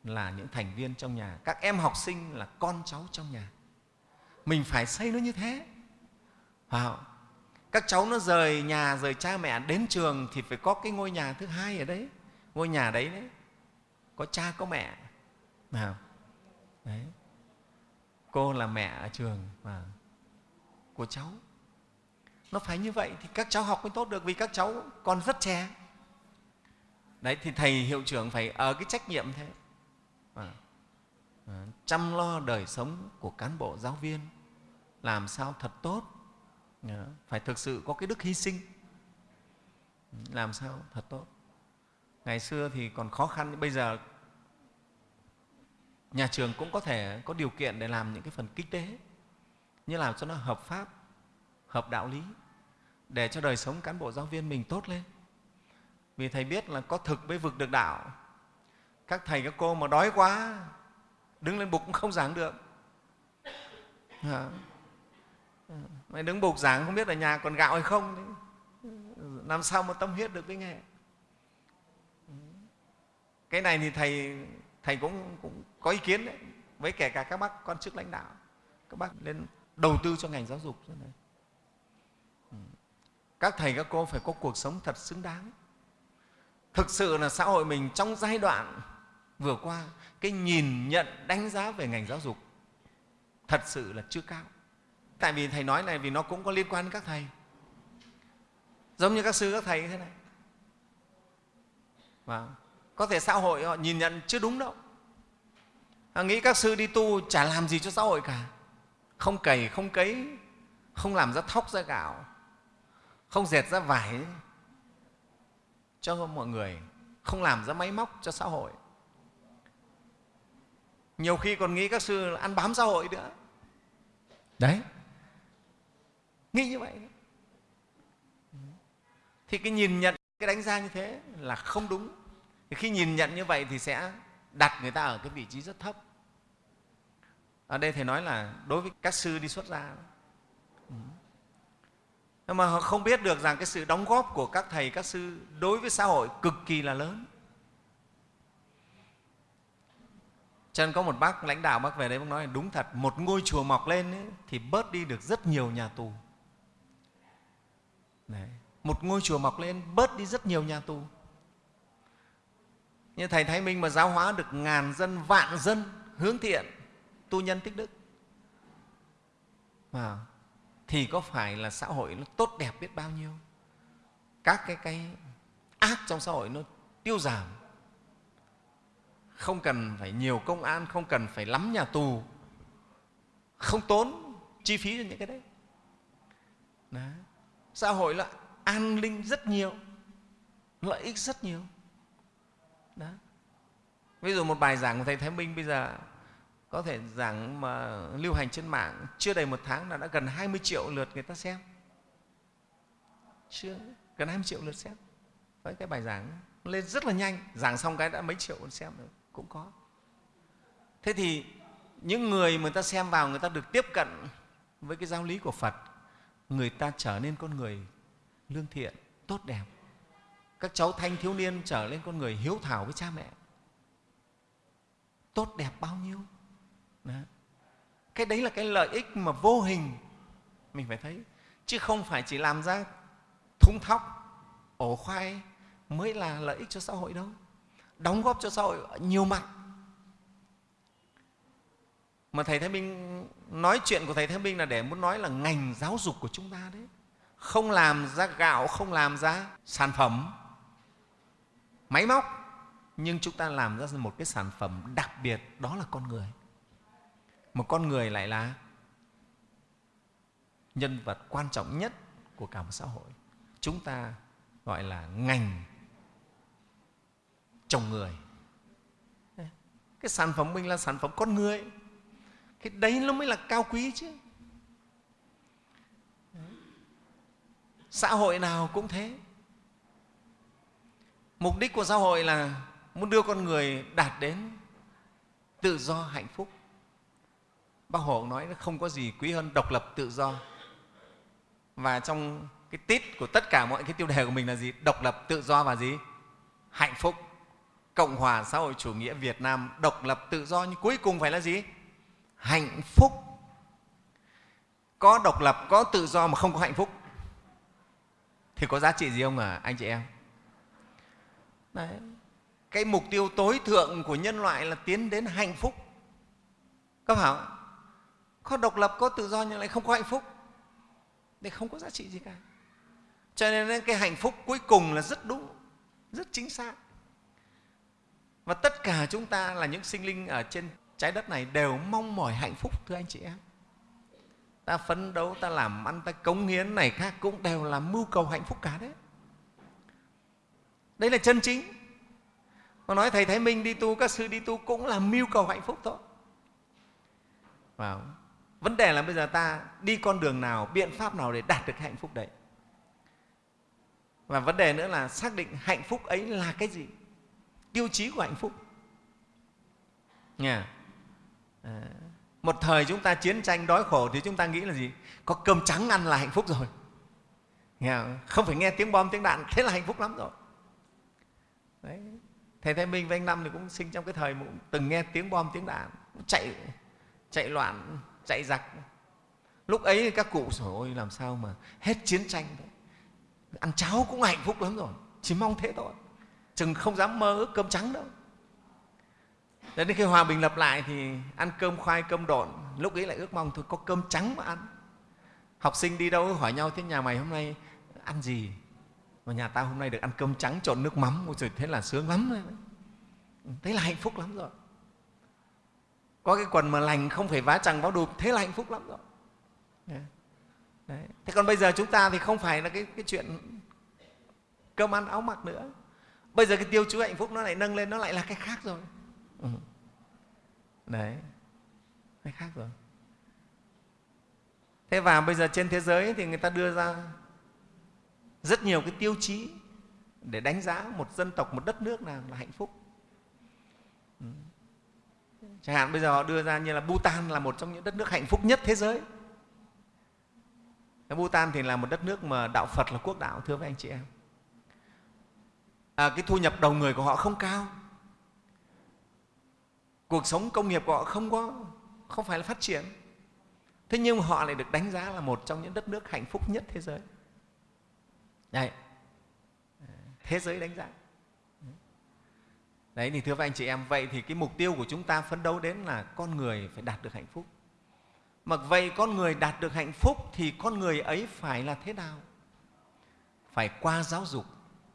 là những thành viên trong nhà. Các em học sinh là con cháu trong nhà. Mình phải xây nó như thế. Wow. các cháu nó rời nhà, rời cha mẹ đến trường thì phải có cái ngôi nhà thứ hai ở đấy. Ngôi nhà đấy đấy. Có cha, có mẹ. Nào đấy. Cô là mẹ ở trường. Và của cháu. Nó phải như vậy thì các cháu học mới tốt được vì các cháu còn rất trẻ. Đấy, thì thầy hiệu trưởng phải ở cái trách nhiệm thế. Ờ, chăm lo đời sống của cán bộ giáo viên, làm sao thật tốt. Ờ, phải thực sự có cái đức hy sinh. Ừ, làm sao thật tốt. Ngày xưa thì còn khó khăn, bây giờ nhà trường cũng có thể có điều kiện để làm những cái phần kinh tế, như làm cho nó hợp pháp, hợp đạo lý, để cho đời sống cán bộ giáo viên mình tốt lên. Vì thầy biết là có thực mới vực được đạo. Các thầy các cô mà đói quá đứng lên bục cũng không giảng được. Ừ, mày đứng bục giảng không biết ở nhà còn gạo hay không đấy. làm sao mà tâm huyết được với nghề ừ. cái này thì thầy thầy cũng, cũng có ý kiến đấy. Với kể cả các bác quan chức lãnh đạo các bác lên đầu tư cho ngành giáo dục này. Ừ. các thầy các cô phải có cuộc sống thật xứng đáng. Thực sự là xã hội mình trong giai đoạn vừa qua, cái nhìn nhận, đánh giá về ngành giáo dục thật sự là chưa cao. Tại vì thầy nói này vì nó cũng có liên quan đến các thầy. Giống như các sư, các thầy như thế này. Và có thể xã hội họ nhìn nhận chưa đúng đâu. Họ nghĩ các sư đi tu chả làm gì cho xã hội cả. Không cày, không cấy, không làm ra thóc, ra gạo, không dệt ra vải cho mọi người, không làm ra máy móc cho xã hội nhiều khi còn nghĩ các sư ăn bám xã hội nữa. Đấy. Nghĩ như vậy. Thì cái nhìn nhận cái đánh giá như thế là không đúng. Thì khi nhìn nhận như vậy thì sẽ đặt người ta ở cái vị trí rất thấp. Ở đây thầy nói là đối với các sư đi xuất gia. Nhưng mà họ không biết được rằng cái sự đóng góp của các thầy các sư đối với xã hội cực kỳ là lớn cho nên có một bác lãnh đạo bác về đấy bác nói đúng thật một ngôi chùa mọc lên ấy, thì bớt đi được rất nhiều nhà tù. Đấy. một ngôi chùa mọc lên bớt đi rất nhiều nhà tù. Như thầy thái minh mà giáo hóa được ngàn dân vạn dân hướng thiện tu nhân tích đức. À, thì có phải là xã hội nó tốt đẹp biết bao nhiêu? Các cái cái ác trong xã hội nó tiêu giảm không cần phải nhiều công an, không cần phải lắm nhà tù. Không tốn chi phí cho những cái đấy. Đó. xã hội là an ninh rất nhiều, lợi ích rất nhiều. Đó. Ví dụ một bài giảng của thầy thái minh bây giờ, có thể giảng mà lưu hành trên mạng, chưa đầy một tháng là đã gần 20 triệu lượt người ta xem. Chưa, gần 20 triệu lượt xem. Với cái bài giảng, lên rất là nhanh. Giảng xong cái đã mấy triệu xem rồi cũng có. Thế thì những người mà người ta xem vào người ta được tiếp cận với cái giáo lý của phật, người ta trở nên con người lương thiện, tốt đẹp. Các cháu thanh thiếu niên trở lên con người hiếu thảo với cha mẹ. Tốt đẹp bao nhiêu? Đó. cái đấy là cái lợi ích mà vô hình, mình phải thấy. Chứ không phải chỉ làm ra thúng thóc, ổ khoai mới là lợi ích cho xã hội đâu đóng góp cho xã hội nhiều mặt. Mà thầy thái minh, nói chuyện của thầy thái minh là để muốn nói là ngành giáo dục của chúng ta đấy. Không làm ra gạo, không làm ra sản phẩm, máy móc, nhưng chúng ta làm ra một cái sản phẩm đặc biệt, đó là con người. Một con người lại là nhân vật quan trọng nhất của cả một xã hội. Chúng ta gọi là ngành trồng người. Cái sản phẩm mình là sản phẩm con người. Cái đấy nó mới là cao quý chứ. Xã hội nào cũng thế. Mục đích của xã hội là muốn đưa con người đạt đến tự do, hạnh phúc. Bác hồ nói nó không có gì quý hơn độc lập, tự do. Và trong cái tít của tất cả mọi cái tiêu đề của mình là gì? Độc lập, tự do và gì? Hạnh phúc cộng hòa xã hội chủ nghĩa việt nam độc lập tự do nhưng cuối cùng phải là gì? Hạnh phúc. Có độc lập, có tự do mà không có hạnh phúc. Thì có giá trị gì không à anh chị em? Đấy. cái mục tiêu tối thượng của nhân loại là tiến đến hạnh phúc. Có phải không? có độc lập, có tự do nhưng lại không có hạnh phúc. Thì không có giá trị gì cả. Cho nên cái hạnh phúc cuối cùng là rất đúng, rất chính xác và tất cả chúng ta là những sinh linh ở trên trái đất này đều mong mỏi hạnh phúc, thưa anh chị em. Ta phấn đấu, ta làm ăn, ta cống hiến này khác cũng đều là mưu cầu hạnh phúc cả đấy. Đấy là chân chính. Mà nói thầy thái minh đi tu, các sư đi tu cũng là mưu cầu hạnh phúc thôi. Vào, vấn đề là bây giờ ta đi con đường nào, biện pháp nào để đạt được hạnh phúc đấy? Và vấn đề nữa là xác định hạnh phúc ấy là cái gì? Tiêu chí của hạnh phúc. Nha. À, một thời chúng ta chiến tranh đói khổ thì chúng ta nghĩ là gì? Có cơm trắng ăn là hạnh phúc rồi. Không? Phải nghe tiếng bom tiếng đạn thế là hạnh phúc lắm rồi. Đấy. thầy thái minh với anh năm thì cũng sinh trong cái thời mà từng nghe tiếng bom tiếng đạn chạy chạy loạn chạy giặc. Lúc ấy các cụ rồi ôi làm sao mà hết chiến tranh đấy. ăn cháo cũng hạnh phúc lắm rồi chỉ mong thế thôi chừng không dám mơ ước cơm trắng đâu. Đến khi hòa bình lập lại thì ăn cơm khoai cơm độn lúc ấy lại ước mong thôi có cơm trắng mà ăn. Học sinh đi đâu hỏi nhau thế nhà mày hôm nay ăn gì? Mà nhà tao hôm nay được ăn cơm trắng trộn nước mắm. Ôi trời thế là sướng lắm rồi thế là hạnh phúc lắm rồi. Có cái quần mà lành không phải vá chẳng vá đụp thế là hạnh phúc lắm rồi. Đấy. thế còn bây giờ chúng ta thì không phải là cái, cái chuyện cơm ăn áo mặc nữa bây giờ cái tiêu chí hạnh phúc nó lại nâng lên nó lại là cái khác rồi. Ừ. đấy. Cái khác rồi. Thế và bây giờ trên thế giới thì người ta đưa ra rất nhiều cái tiêu chí để đánh giá một dân tộc một đất nước nào là hạnh phúc. Ừ. chẳng hạn bây giờ họ đưa ra như là bhutan là một trong những đất nước hạnh phúc nhất thế giới. Bhutan thì là một đất nước mà đạo phật là quốc đạo thưa với anh chị em à, cái thu nhập đầu người của họ không cao. Cuộc sống công nghiệp của họ không có không phải là phát triển. Thế nhưng họ lại được đánh giá là một trong những đất nước hạnh phúc nhất thế giới. Đấy. thế giới đánh giá. Đấy thì thưa với anh chị em vậy thì cái mục tiêu của chúng ta phấn đấu đến là con người phải đạt được hạnh phúc. Mà vậy con người đạt được hạnh phúc thì con người ấy phải là thế nào? Phải qua giáo dục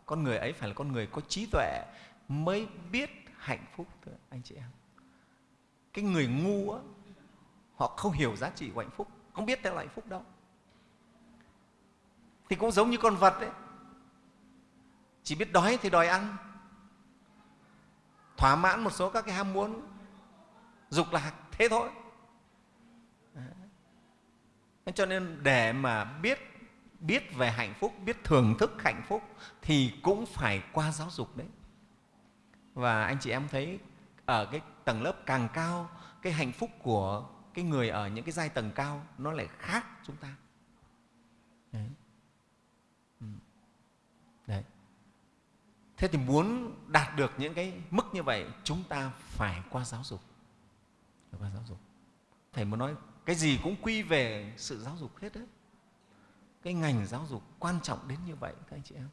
con người ấy phải là con người có trí tuệ mới biết hạnh phúc thôi anh chị em. Cái người ngu á, họ không hiểu giá trị của hạnh phúc không biết theo là hạnh phúc đâu. Thì cũng giống như con vật đấy chỉ biết đói thì đòi ăn. Thỏa mãn một số các cái ham muốn dục lạc thế thôi. Đấy. cho nên để mà biết biết về hạnh phúc, biết thưởng thức hạnh phúc thì cũng phải qua giáo dục đấy. Và anh chị em thấy ở cái tầng lớp càng cao, cái hạnh phúc của cái người ở những cái giai tầng cao nó lại khác chúng ta. Đấy. Ừ. Đấy. thế thì muốn đạt được những cái mức như vậy, chúng ta phải qua giáo dục. Phải qua giáo dục. Thầy muốn nói cái gì cũng quy về sự giáo dục hết đấy cái ngành giáo dục quan trọng đến như vậy, các anh chị em.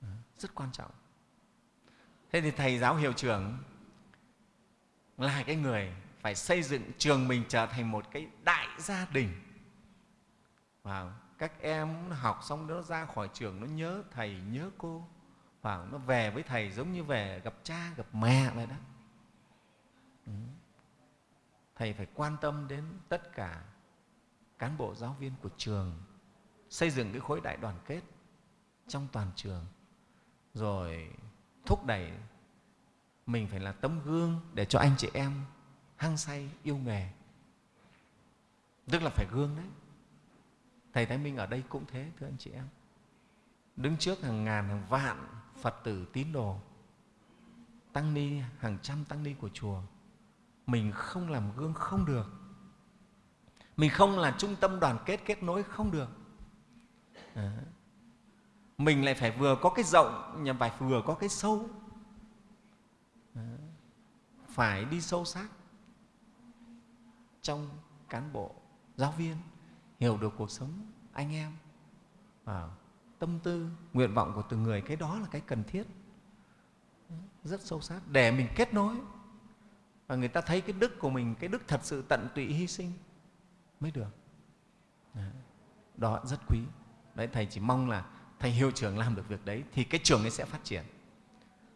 Ừ, rất quan trọng. Thế thì thầy giáo hiệu trưởng là cái người phải xây dựng trường mình trở thành một cái đại gia đình. Và các em học xong nó ra khỏi trường, nó nhớ thầy, nhớ cô. Và nó về với thầy giống như về gặp cha, gặp mẹ vậy đó. Ừ. Thầy phải quan tâm đến tất cả cán bộ giáo viên của trường xây dựng cái khối đại đoàn kết trong toàn trường, rồi thúc đẩy mình phải là tấm gương để cho anh chị em hăng say, yêu nghề. Tức là phải gương đấy. Thầy thái minh ở đây cũng thế, thưa anh chị em. Đứng trước hàng ngàn, hàng vạn phật tử, tín đồ, tăng ni, hàng trăm tăng ni của chùa, mình không làm gương không được. Mình không là trung tâm đoàn kết kết nối không được à. mình lại phải vừa có cái rộng nhưng phải vừa có cái sâu. À. phải đi sâu sát trong cán bộ, giáo viên, hiểu được cuộc sống anh em. Và tâm tư, nguyện vọng của từng người, cái đó là cái cần thiết. Rất sâu sát, để mình kết nối. Và người ta thấy cái đức của mình, cái đức thật sự tận tụy hy sinh mới được. Đó, rất quý đấy thầy chỉ mong là thầy hiệu trưởng làm được việc đấy thì cái trường ấy sẽ phát triển.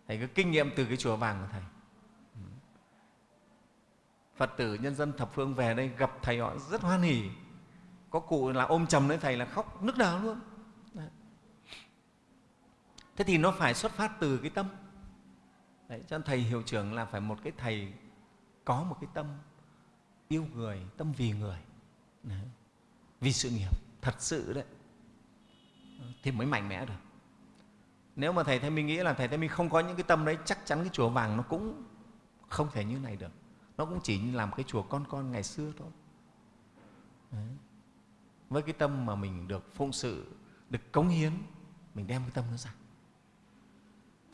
Thầy có kinh nghiệm từ cái chùa vàng của thầy. Ừ. Phật tử nhân dân thập phương về đây gặp thầy họ rất hoan hỉ. Có cụ là ôm chầm lấy thầy là khóc nức nở luôn. Đấy. thế thì nó phải xuất phát từ cái tâm. Đấy, cho nên thầy hiệu trưởng là phải một cái thầy có một cái tâm yêu người tâm vì người. Đấy. vì sự nghiệp thật sự đấy thì mới mạnh mẽ được. Nếu mà thầy thấy Minh nghĩ là thầy thấy Minh không có những cái tâm đấy chắc chắn cái chùa vàng nó cũng không thể như này được. Nó cũng chỉ như làm cái chùa con con ngày xưa thôi. Đấy. với cái tâm mà mình được phụng sự được cống hiến mình đem cái tâm nó ra.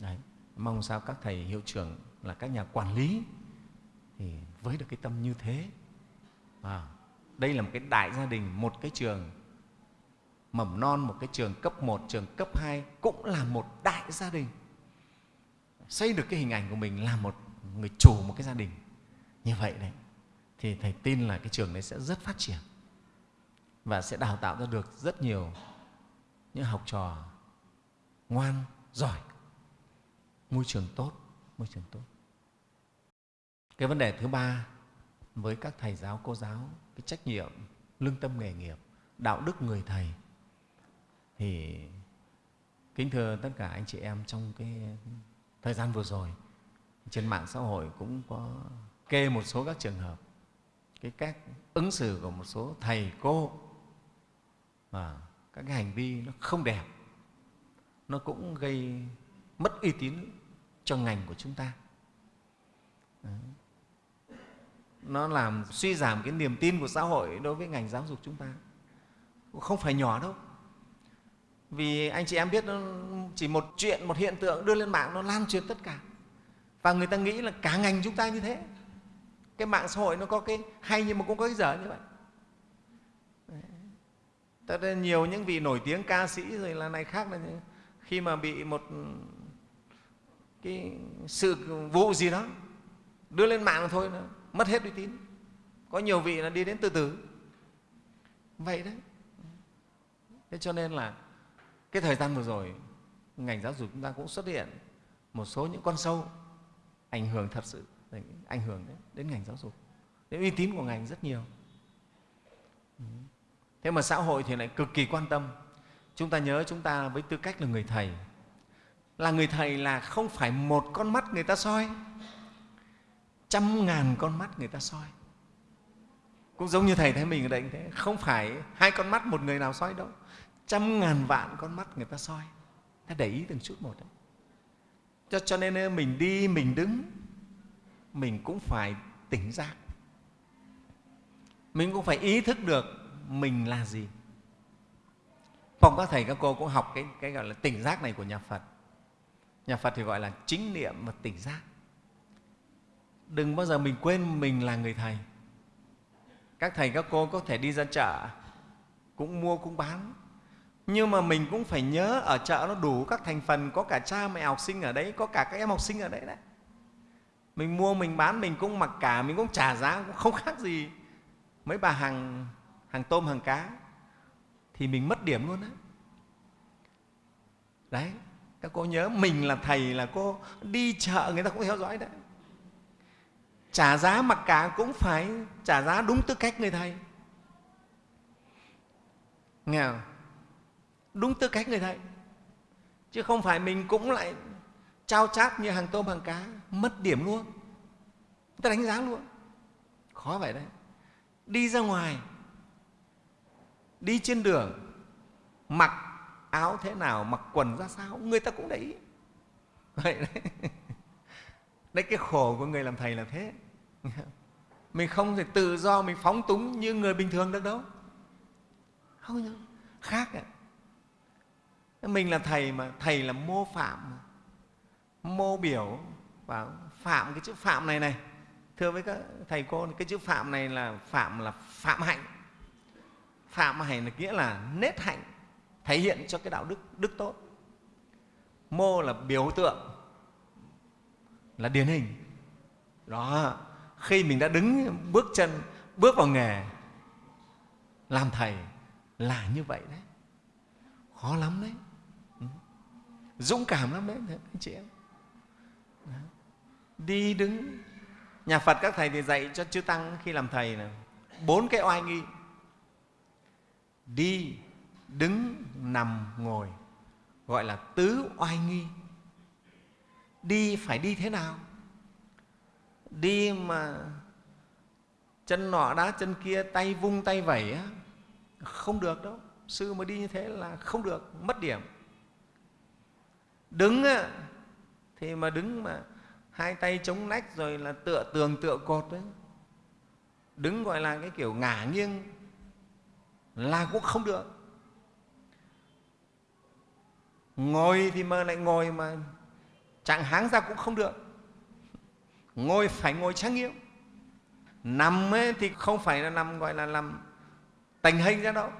Đấy. mong sao các thầy hiệu trưởng là các nhà quản lý thì với được cái tâm như thế. À, đây là một cái đại gia đình một cái trường mầm non một cái trường cấp 1, trường cấp 2 cũng là một đại gia đình. Xây được cái hình ảnh của mình là một người chủ một cái gia đình. Như vậy đấy thì thầy tin là cái trường đấy sẽ rất phát triển và sẽ đào tạo ra được rất nhiều những học trò ngoan giỏi. Môi trường tốt môi trường tốt. Cái vấn đề thứ ba với các thầy giáo cô giáo cái trách nhiệm lương tâm nghề nghiệp đạo đức người thầy thì kính thưa tất cả anh chị em trong cái thời gian vừa rồi, trên mạng xã hội cũng có kê một số các trường hợp, cái cách ứng xử của một số thầy cô và các cái hành vi nó không đẹp, nó cũng gây mất uy tín cho ngành của chúng ta. Đấy. nó làm suy giảm cái niềm tin của xã hội đối với ngành giáo dục chúng ta. Không phải nhỏ đâu vì anh chị em biết nó chỉ một chuyện, một hiện tượng đưa lên mạng nó lan truyền tất cả. Và người ta nghĩ là cả ngành chúng ta như thế. Cái mạng xã hội nó có cái hay nhưng mà cũng có cái dở như vậy. Tất nhiên nhiều những vị nổi tiếng ca sĩ rồi là này khác là khi mà bị một ừ, cái sự vụ gì đó đưa lên mạng là thôi nó mất hết uy tín. Có nhiều vị là đi đến từ từ. Vậy đấy. Thế cho nên là cái thời gian vừa rồi ngành giáo dục chúng ta cũng xuất hiện một số những con sâu ảnh hưởng thật sự ảnh hưởng đến, đến ngành giáo dục. Đến uy tín của ngành rất nhiều. Thế mà xã hội thì lại cực kỳ quan tâm. Chúng ta nhớ chúng ta với tư cách là người thầy. Là người thầy là không phải một con mắt người ta soi trăm ngàn con mắt người ta soi. Cũng giống như thầy thấy mình ở đây thế không phải hai con mắt một người nào soi đâu trăm ngàn vạn con mắt người ta soi. Ta để ý từng chút một đấy. Cho, cho nên mình đi mình đứng mình cũng phải tỉnh giác. Mình cũng phải ý thức được mình là gì. Phòng các thầy các cô cũng học cái, cái gọi là tỉnh giác này của nhà phật. Nhà phật thì gọi là chính niệm và tỉnh giác. Đừng bao giờ mình quên mình là người thầy. Các thầy các cô có thể đi ra chợ cũng mua cũng bán nhưng mà mình cũng phải nhớ ở chợ nó đủ các thành phần, có cả cha mẹ học sinh ở đấy, có cả các em học sinh ở đấy đấy. Mình mua, mình bán, mình cũng mặc cả, mình cũng trả giá cũng không khác gì mấy bà hàng hàng tôm, hàng cá. Thì mình mất điểm luôn đấy đấy, các cô nhớ, mình là thầy là cô đi chợ người ta cũng theo dõi đấy. Trả giá mặc cả cũng phải trả giá đúng tư cách người thầy. Nghe không? Đúng tư cách người thầy. Chứ không phải mình cũng lại trao chát như hàng tôm, hàng cá, mất điểm luôn. Người ta đánh giá luôn. Khó vậy đấy. Đi ra ngoài, đi trên đường, mặc áo thế nào, mặc quần ra sao, người ta cũng để ý. Vậy đấy. Đấy, cái khổ của người làm thầy là thế. Mình không thể tự do, mình phóng túng như người bình thường được đâu. Không. Khác ạ mình là thầy mà, thầy là mô phạm. Mô biểu và phạm cái chữ phạm này này. Thưa với các thầy cô, cái chữ phạm này là phạm là phạm hạnh. Phạm hạnh là nghĩa là nết hạnh, thể hiện cho cái đạo đức đức tốt. Mô là biểu tượng, là điển hình. Đó, khi mình đã đứng bước chân, bước vào nghề, làm thầy là như vậy đấy. Khó lắm đấy dũng cảm lắm đấy anh chị em. Đi đứng. Nhà phật các thầy thì dạy cho chư tăng khi làm thầy là bốn cái oai nghi. Đi, đứng, nằm, ngồi. Gọi là tứ oai nghi. Đi phải đi thế nào? Đi mà chân nọ đá chân kia, tay vung tay vẩy không được đâu. Sư mà đi như thế là không được, mất điểm đứng á, thì mà đứng mà hai tay chống nách rồi là tựa tường tựa cột đấy. Đứng gọi là cái kiểu ngả nghiêng là cũng không được. Ngồi thì mà lại ngồi mà trạng háng ra cũng không được. Ngồi phải ngồi trang nghiêm nằm ấy thì không phải là nằm gọi là nằm tành hình ra đâu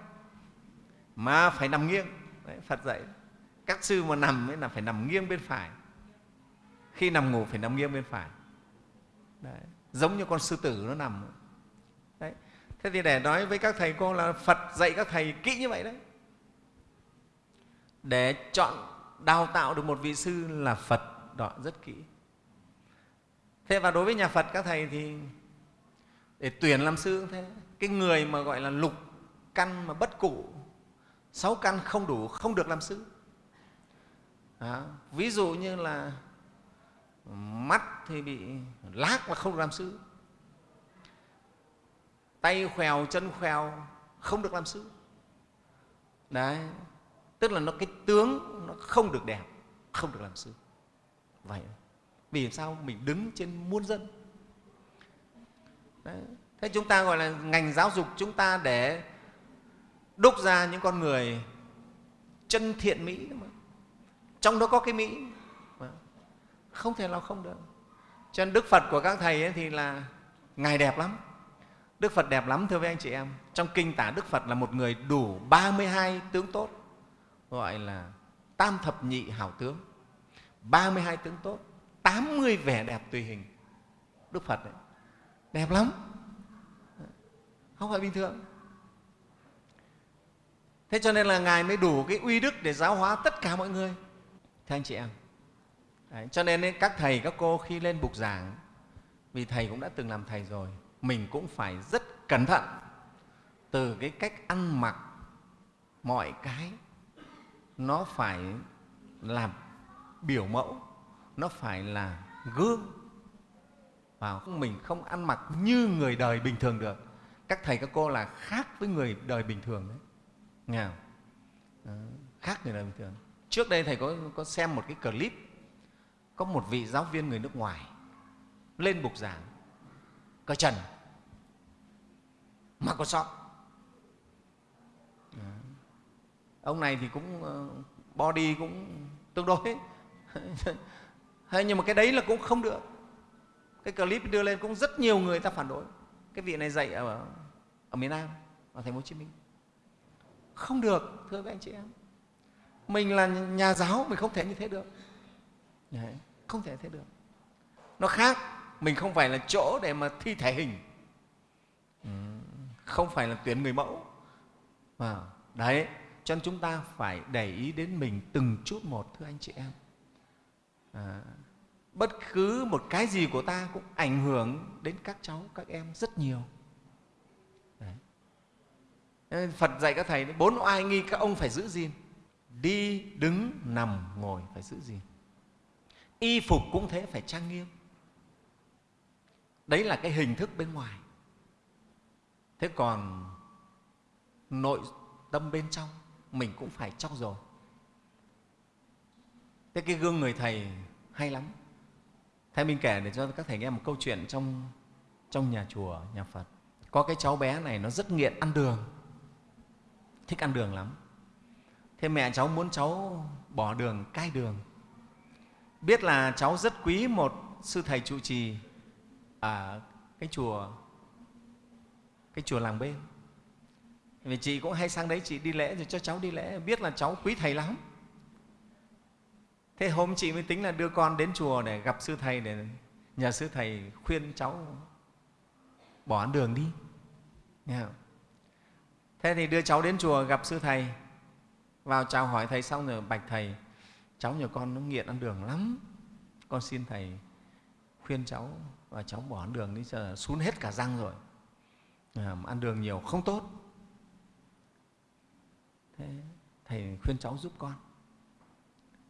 mà phải nằm nghiêng. Đấy, phật dạy các sư mà nằm ấy là phải nằm nghiêng bên phải. Khi nằm ngủ phải nằm nghiêng bên phải. Đấy. giống như con sư tử nó nằm. Đấy. thế thì để nói với các thầy cô là phật dạy các thầy kỹ như vậy đấy. Để chọn đào tạo được một vị sư là phật, đó, rất kỹ. Thế và đối với nhà phật các thầy thì để tuyển làm sư cũng thế. Cái người mà gọi là lục căn mà bất cụ, sáu căn không đủ, không được làm sư đó. ví dụ như là mắt thì bị lác mà không được làm sư tay khèo, chân khèo, không được làm sư đấy. Tức là nó, cái tướng nó không được đẹp, không được làm sư vậy. Vì sao? Mình đứng trên muôn dân. Đấy. thế chúng ta gọi là ngành giáo dục chúng ta để đúc ra những con người chân thiện mỹ. mà trong đó có cái mỹ. Vâng. Không thể nào không được. Cho nên đức phật của các thầy ấy thì là ngài đẹp lắm. Đức phật đẹp lắm, thưa với anh chị em. Trong kinh tả, đức phật là một người đủ 32 tướng tốt, gọi là tam thập nhị hảo tướng. 32 tướng tốt 80 vẻ đẹp tùy hình. Đức phật ấy. đẹp lắm. Không phải bình thường. Thế cho nên là ngài mới đủ cái uy đức để giáo hóa tất cả mọi người thưa anh chị em. Đấy, cho nên các thầy các cô khi lên bục giảng vì thầy cũng đã từng làm thầy rồi mình cũng phải rất cẩn thận từ cái cách ăn mặc mọi cái nó phải làm biểu mẫu nó phải là gương và mình không ăn mặc như người đời bình thường được. Các thầy các cô là khác với người đời bình thường đấy. Nghe không? Đó, khác người đời bình thường trước đây thầy có, có xem một cái clip có một vị giáo viên người nước ngoài lên bục giảng. Cởi trần mặc có sót ông này thì cũng ờ, body cũng tương đối. Hay nhưng mà cái đấy là cũng không được. Cái clip đưa lên cũng rất nhiều người ta phản đối. Cái vị này dạy ở, ở miền Nam ở thành phố Hồ Chí Minh. Không được thưa các anh chị em mình là nhà giáo mình không thể như thế được. Đấy, không thể thế được. Nó khác mình không phải là chỗ để mà thi thể hình. Ừ, không phải là tuyển người mẫu. À, đấy cho nên chúng ta phải để ý đến mình từng chút một thưa anh chị em. À, bất cứ một cái gì của ta cũng ảnh hưởng đến các cháu các em rất nhiều. Đấy. phật dạy các thầy bốn oai nghi các ông phải giữ gìn đi, đứng, nằm, ngồi, phải giữ gìn. Y phục cũng thế, phải trang nghiêm. Đấy là cái hình thức bên ngoài. Thế còn nội tâm bên trong, mình cũng phải trau dồi. Thế cái gương người thầy hay lắm. Thầy mình kể để cho các thầy nghe một câu chuyện trong trong nhà chùa, nhà phật. Có cái cháu bé này, nó rất nghiện ăn đường. Thích ăn đường lắm thế mẹ cháu muốn cháu bỏ đường, cai đường. Biết là cháu rất quý một sư thầy trụ trì ở cái chùa cái chùa làng bên vì chị cũng hay sang đấy, chị đi lễ rồi cho cháu đi lễ. Biết là cháu quý thầy lắm. Thế hôm chị mới tính là đưa con đến chùa để gặp sư thầy, để nhờ sư thầy khuyên cháu bỏ đường đi. Nghe không? thế thì đưa cháu đến chùa gặp sư thầy vào chào hỏi thầy xong rồi bạch thầy. Cháu nhà con nó nghiện ăn đường lắm. Con xin thầy khuyên cháu và cháu bỏ ăn đường đi giờ xuống hết cả răng rồi. À, ăn đường nhiều không tốt. Thế thầy khuyên cháu giúp con.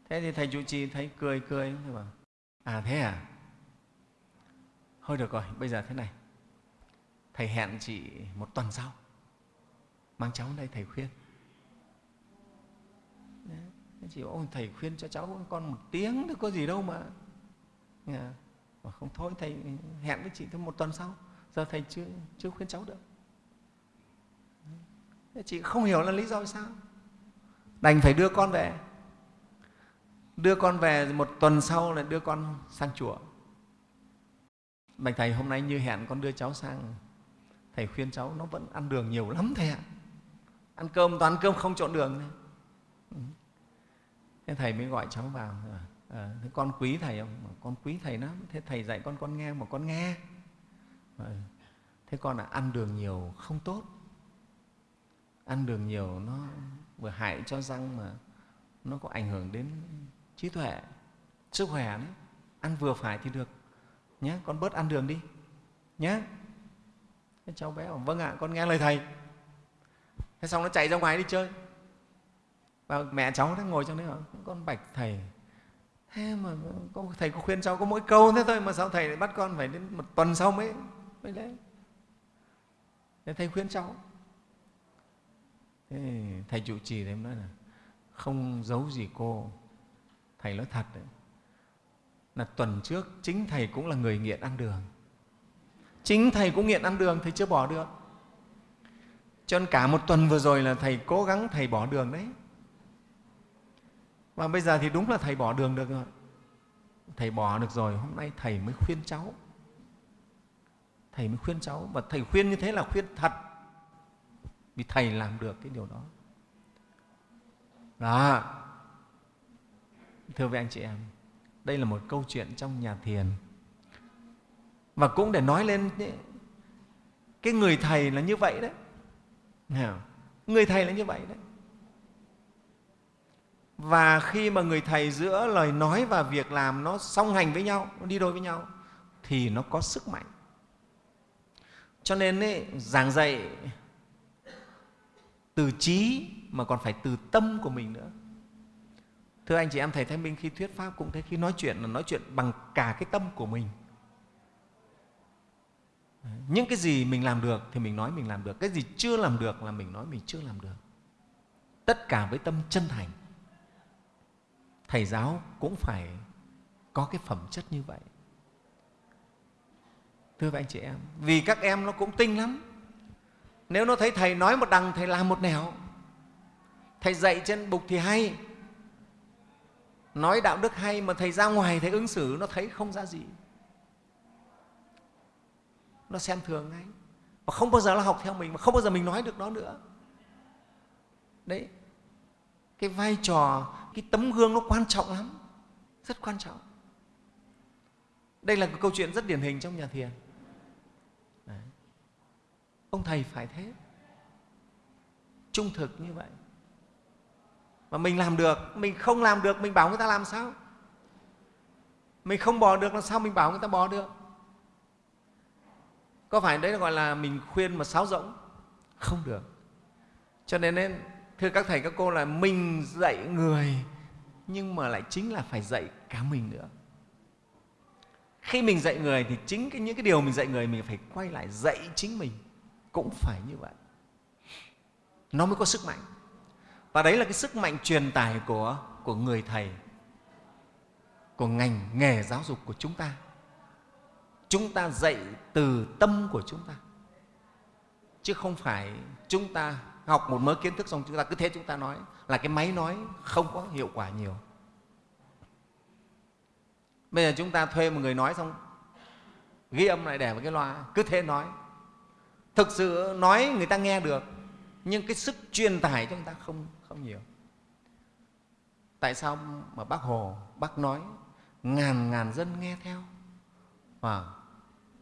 Thế thì thầy trụ trì thấy cười cười. Thầy bảo à thế à? Thôi được rồi bây giờ thế này. Thầy hẹn chị một tuần sau. Mang cháu đây thầy khuyên chỉ chị bảo thầy khuyên cho cháu con một tiếng thì có gì đâu mà. Mà không thôi, thầy hẹn với chị thêm một tuần sau, giờ thầy chưa chưa khuyên cháu được. Chị không hiểu là lý do vì sao. Đành phải đưa con về. Đưa con về một tuần sau là đưa con sang chùa. Bạch thầy, hôm nay như hẹn con đưa cháu sang, thầy khuyên cháu nó vẫn ăn đường nhiều lắm thầy ạ. Ăn cơm, toàn cơm không trộn đường. này. Thế thầy mới gọi cháu vào à, thế con quý thầy không? Con quý thầy lắm. Thế thầy dạy con con nghe mà con nghe. À, thế con là ăn đường nhiều không tốt. Ăn đường nhiều nó vừa hại cho răng mà nó có ảnh hưởng đến trí tuệ sức khỏe đấy. Ăn vừa phải thì được. Nhé con bớt ăn đường đi. Nhé thế cháu bé bảo vâng ạ con nghe lời thầy. Thế xong nó chạy ra ngoài đi chơi và mẹ cháu đang ngồi trong đấy bảo con bạch thầy. Thế mà có, thầy có khuyên cháu có mỗi câu thế thôi mà sao thầy lại bắt con phải đến một tuần sau mới mới lấy? Thế thầy khuyên cháu. Thế thầy trụ trì thì nói là không giấu gì cô thầy nói thật đấy. Là tuần trước chính thầy cũng là người nghiện ăn đường. Chính thầy cũng nghiện ăn đường thầy chưa bỏ được. Cho nên cả một tuần vừa rồi là thầy cố gắng thầy bỏ đường đấy và bây giờ thì đúng là thầy bỏ đường được rồi. Thầy bỏ được rồi, hôm nay thầy mới khuyên cháu. Thầy mới khuyên cháu. Và thầy khuyên như thế là khuyên thật. Vì thầy làm được cái điều đó. Đó. Thưa với anh chị em, đây là một câu chuyện trong nhà thiền. Và cũng để nói lên cái người thầy là như vậy đấy. Người thầy là như vậy đấy và khi mà người thầy giữa lời nói và việc làm nó song hành với nhau nó đi đôi với nhau thì nó có sức mạnh. Cho nên ấy, giảng dạy từ trí mà còn phải từ tâm của mình nữa. Thưa anh chị em thầy thanh minh khi thuyết pháp cũng thế khi nói chuyện là nói chuyện bằng cả cái tâm của mình. Những cái gì mình làm được thì mình nói mình làm được cái gì chưa làm được là mình nói mình chưa làm được. Tất cả với tâm chân thành thầy giáo cũng phải có cái phẩm chất như vậy. Thưa với anh chị em, vì các em nó cũng tinh lắm. Nếu nó thấy thầy nói một đằng, thầy làm một nẻo. Thầy dạy trên bục thì hay. Nói đạo đức hay mà thầy ra ngoài, thầy ứng xử nó thấy không ra gì. Nó xem thường ngay. Và không bao giờ nó học theo mình, mà không bao giờ mình nói được nó nữa. Đấy, cái vai trò cái tấm gương nó quan trọng lắm rất quan trọng. Đây là một câu chuyện rất điển hình trong nhà thiền. Đấy. ông thầy phải thế. Trung thực như vậy. Mà mình làm được mình không làm được mình bảo người ta làm sao? Mình không bỏ được làm sao mình bảo người ta bỏ được? Có phải đấy là gọi là mình khuyên mà sáo rỗng? Không được. Cho nên, nên thưa các thầy các cô là mình dạy người nhưng mà lại chính là phải dạy cả mình nữa. Khi mình dạy người thì chính cái, những cái điều mình dạy người mình phải quay lại dạy chính mình. Cũng phải như vậy. Nó mới có sức mạnh. Và đấy là cái sức mạnh truyền tải của, của người thầy của ngành nghề giáo dục của chúng ta. Chúng ta dạy từ tâm của chúng ta. Chứ không phải chúng ta học một mớ kiến thức xong chúng ta cứ thế chúng ta nói. Là cái máy nói không có hiệu quả nhiều. Bây giờ chúng ta thuê một người nói xong ghi âm lại để vào cái loa cứ thế nói. Thực sự nói người ta nghe được nhưng cái sức truyền tải cho ta không không nhiều. Tại sao mà bác hồ bác nói ngàn ngàn dân nghe theo? À,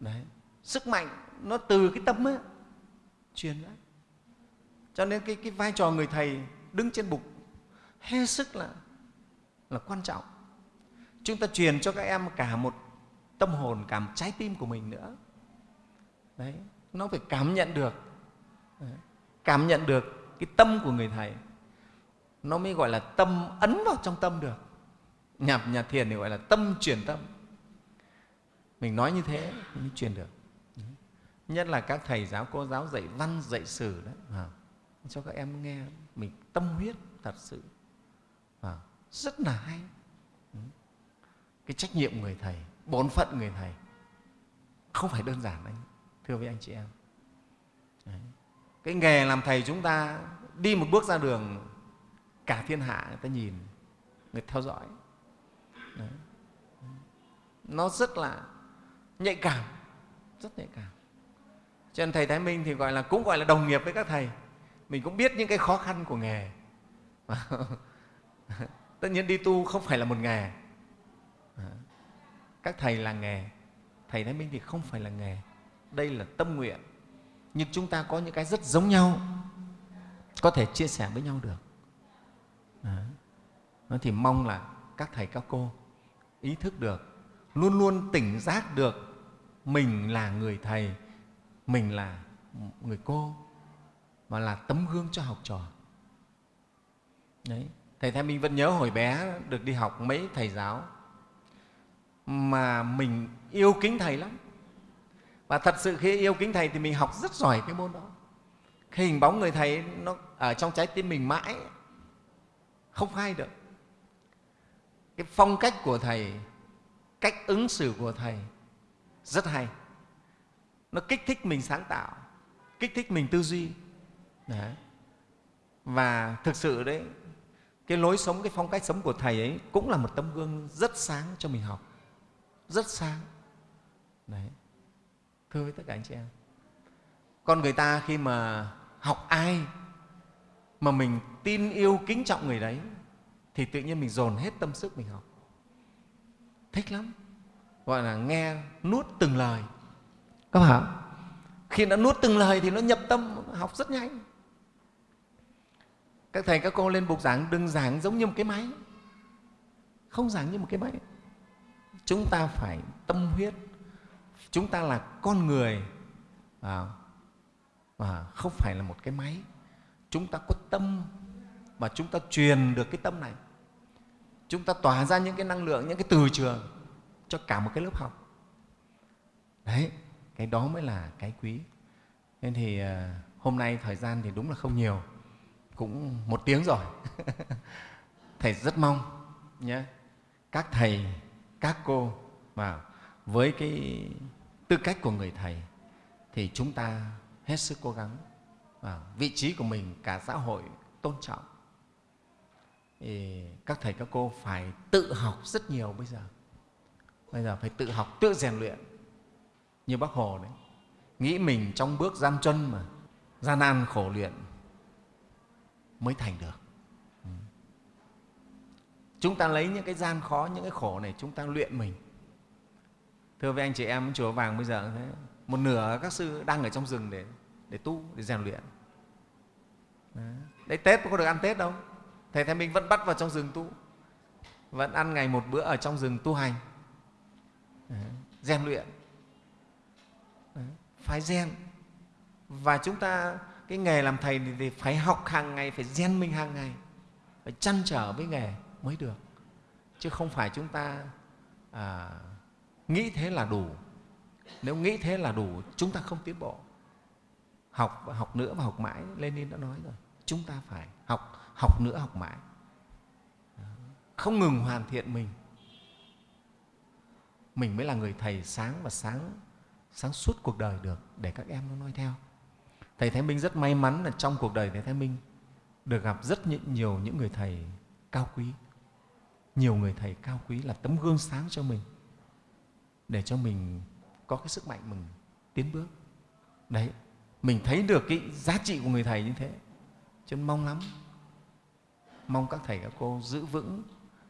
đấy. Sức mạnh nó từ cái tâm ấy truyền ra cho nên cái, cái vai trò người thầy đứng trên bục hết sức là là quan trọng. Chúng ta truyền cho các em cả một tâm hồn cả một trái tim của mình nữa. Đấy nó phải cảm nhận được. Đấy. cảm nhận được cái tâm của người thầy. Nó mới gọi là tâm ấn vào trong tâm được. Nhà, nhà thiền thì gọi là tâm truyền tâm. Mình nói như thế mới truyền được. Nhất là các thầy giáo cô giáo dạy văn dạy sử đấy à, cho các em nghe mình tâm huyết thật sự. Và rất là hay. Ừ. Cái trách nhiệm người thầy, bổn phận người thầy không phải đơn giản anh, thưa với anh chị em. Đấy. cái nghề làm thầy chúng ta, đi một bước ra đường, cả thiên hạ người ta nhìn, người theo dõi. Đấy. nó rất là nhạy cảm, rất nhạy cảm. Cho nên thầy thái minh thì gọi là, cũng gọi là đồng nghiệp với các thầy mình cũng biết những cái khó khăn của nghề. Tất nhiên đi tu không phải là một nghề. Các thầy là nghề. Thầy thái minh thì không phải là nghề. Đây là tâm nguyện. Nhưng chúng ta có những cái rất giống nhau. Có thể chia sẻ với nhau được. Đó. thì mong là các thầy, các cô ý thức được, luôn luôn tỉnh giác được mình là người thầy, mình là người cô mà là tấm gương cho học trò. Đấy. thầy thái minh vẫn nhớ hồi bé được đi học mấy thầy giáo mà mình yêu kính thầy lắm. Và thật sự khi yêu kính thầy thì mình học rất giỏi cái môn đó. Cái hình bóng người thầy nó ở trong trái tim mình mãi không phai được. Cái phong cách của thầy cách ứng xử của thầy rất hay. Nó kích thích mình sáng tạo kích thích mình tư duy đấy. và thực sự đấy, cái lối sống, cái phong cách sống của thầy ấy cũng là một tấm gương rất sáng cho mình học. Rất sáng. Đấy. Thưa với tất cả anh chị em, con người ta khi mà học ai mà mình tin yêu, kính trọng người đấy, thì tự nhiên mình dồn hết tâm sức mình học. Thích lắm. Gọi là nghe nuốt từng lời. Các bạn khi đã nuốt từng lời thì nó nhập tâm, học rất nhanh các thầy các cô lên bục giảng đừng giảng giống như một cái máy. Không giảng như một cái máy. Chúng ta phải tâm huyết. Chúng ta là con người. À, và không phải là một cái máy. Chúng ta có tâm và chúng ta truyền được cái tâm này. Chúng ta tỏa ra những cái năng lượng những cái từ trường cho cả một cái lớp học. Đấy cái đó mới là cái quý. Nên thì à, hôm nay thời gian thì đúng là không nhiều cũng một tiếng rồi. Thầy rất mong nhé, các thầy, các cô và với cái tư cách của người thầy thì chúng ta hết sức cố gắng và vị trí của mình cả xã hội tôn trọng. Thì các thầy, các cô phải tự học rất nhiều bây giờ. Bây giờ phải tự học, tự rèn luyện. Như bác hồ đấy, nghĩ mình trong bước gian chân mà, gian nan khổ luyện mới thành được. Chúng ta lấy những cái gian khó những cái khổ này chúng ta luyện mình. Thưa với anh chị em chùa vàng bây giờ thế một nửa các sư đang ở trong rừng để để tu để rèn luyện. Đấy, đấy tết có được ăn tết đâu. Thầy thái minh vẫn bắt vào trong rừng tu vẫn ăn ngày một bữa ở trong rừng tu hành. Rèn luyện. Đấy, phải rèn và chúng ta cái nghề làm thầy thì phải học hàng ngày phải rèn mình hàng ngày phải chăn trở với nghề mới được. Chứ không phải chúng ta à, nghĩ thế là đủ. Nếu nghĩ thế là đủ chúng ta không tiến bộ. Học và học nữa và học mãi lenin đã nói rồi chúng ta phải học học nữa học mãi. Không ngừng hoàn thiện mình. Mình mới là người thầy sáng và sáng sáng suốt cuộc đời được để các em nó nói theo thầy thái minh rất may mắn là trong cuộc đời thầy thái minh được gặp rất nhiều những người thầy cao quý. Nhiều người thầy cao quý là tấm gương sáng cho mình, để cho mình có cái sức mạnh mình tiến bước. Đấy, mình thấy được cái giá trị của người thầy như thế, cho nên mong lắm. Mong các thầy, các cô giữ vững,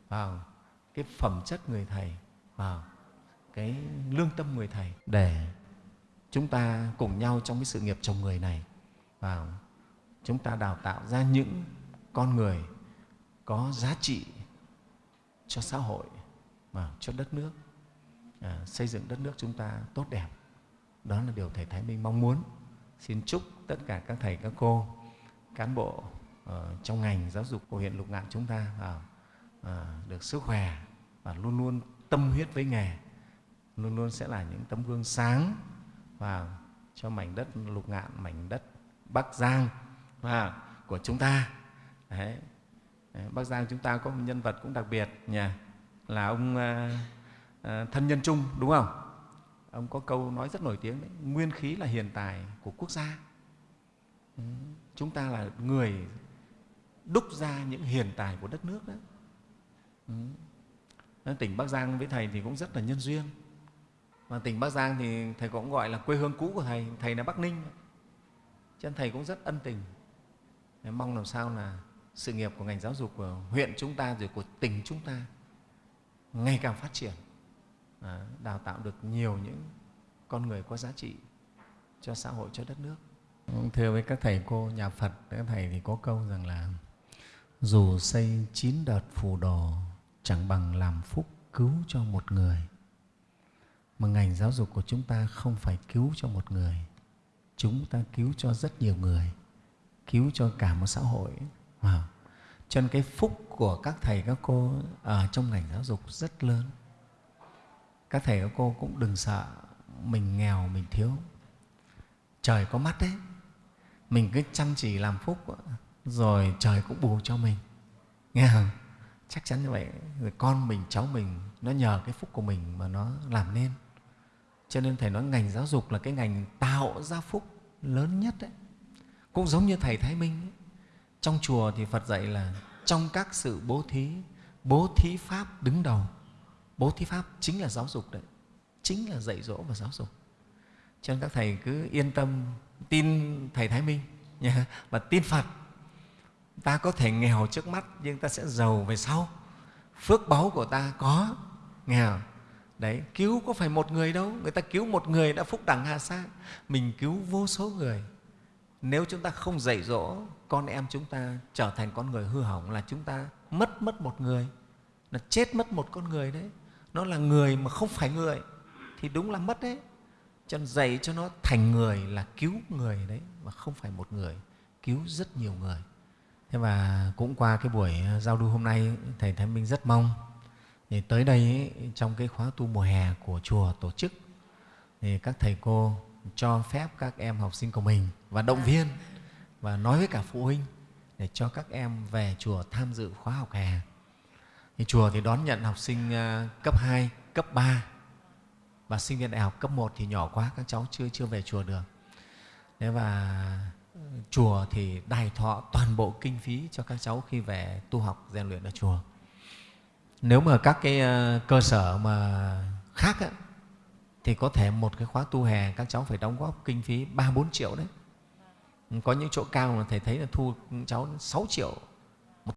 vào cái phẩm chất người thầy, vào cái lương tâm người thầy để chúng ta cùng nhau trong cái sự nghiệp chồng người này. Và chúng ta đào tạo ra những con người có giá trị cho xã hội và cho đất nước. À, xây dựng đất nước chúng ta tốt đẹp. Đó là điều thầy thái minh mong muốn. Xin chúc tất cả các thầy các cô cán bộ uh, trong ngành giáo dục của huyện lục ngạn chúng ta uh, uh, được sức khỏe và luôn luôn tâm huyết với nghề. Luôn luôn sẽ là những tấm gương sáng và cho mảnh đất lục ngạn mảnh đất bắc giang và của chúng ta. Đấy. Đấy, bắc giang chúng ta có một nhân vật cũng đặc biệt nhỉ là ông à, thân nhân trung đúng không? Ông có câu nói rất nổi tiếng đấy nguyên khí là hiền tài của quốc gia. Chúng ta là người đúc ra những hiền tài của đất nước đó. Tỉnh bắc giang với thầy thì cũng rất là nhân duyên và tỉnh bắc giang thì thầy cũng gọi là quê hương cũ của thầy. Thầy là bắc ninh. Cho nên thầy cũng rất ân tình. Mong làm sao là sự nghiệp của ngành giáo dục của huyện chúng ta rồi của tỉnh chúng ta ngày càng phát triển. À, đào tạo được nhiều những con người có giá trị cho xã hội cho đất nước. Thưa với các thầy cô nhà phật các thầy thì có câu rằng là dù xây chín đợt phù đồ chẳng bằng làm phúc cứu cho một người mà ngành giáo dục của chúng ta không phải cứu cho một người. Chúng ta cứu cho rất nhiều người. Cứu cho cả một xã hội. Wow. cho nên cái phúc của các thầy, các cô ở trong ngành giáo dục rất lớn. Các thầy, các cô cũng đừng sợ mình nghèo, mình thiếu. Trời có mắt đấy. Mình cứ chăm chỉ làm phúc, rồi trời cũng bù cho mình. Nghe không? Chắc chắn như vậy. Rồi con mình, cháu mình, nó nhờ cái phúc của mình mà nó làm nên cho nên thầy nói ngành giáo dục là cái ngành tạo ra phúc lớn nhất đấy cũng giống như thầy thái minh ấy. trong chùa thì phật dạy là trong các sự bố thí bố thí pháp đứng đầu. Bố thí pháp chính là giáo dục đấy, chính là dạy dỗ và giáo dục. Cho nên các thầy cứ yên tâm tin thầy thái minh nhé, và tin phật. Ta có thể nghèo trước mắt nhưng ta sẽ giàu về sau. Phước báu của ta có nghèo đấy, cứu có phải một người đâu. Người ta cứu một người đã phúc đẳng hà sa mình cứu vô số người. Nếu chúng ta không dạy dỗ con em chúng ta trở thành con người hư hỏng là chúng ta mất mất một người. Là chết mất một con người đấy. Nó là người mà không phải người. Thì đúng là mất đấy. Cho nên dạy cho nó thành người là cứu người đấy, mà không phải một người. Cứu rất nhiều người. Thế và cũng qua cái buổi giao lưu hôm nay, thầy thái minh rất mong thì tới đây ấy, trong cái khóa tu mùa hè của chùa tổ chức thì các thầy cô cho phép các em học sinh của mình và động viên và nói với cả phụ huynh để cho các em về chùa tham dự khóa học hè. Thì chùa thì đón nhận học sinh à, cấp 2, cấp 3 và sinh viên đại học cấp 1 thì nhỏ quá các cháu chưa chưa về chùa được. Thế và chùa thì đài thọ toàn bộ kinh phí cho các cháu khi về tu học rèn luyện ở chùa. Nếu mà các cái ờ, cơ sở mà khác á, thì có thể một cái khóa tu hè các cháu phải đóng góp kinh phí ba bốn triệu đấy. Có những chỗ cao mà thầy thấy là thu cháu 6 triệu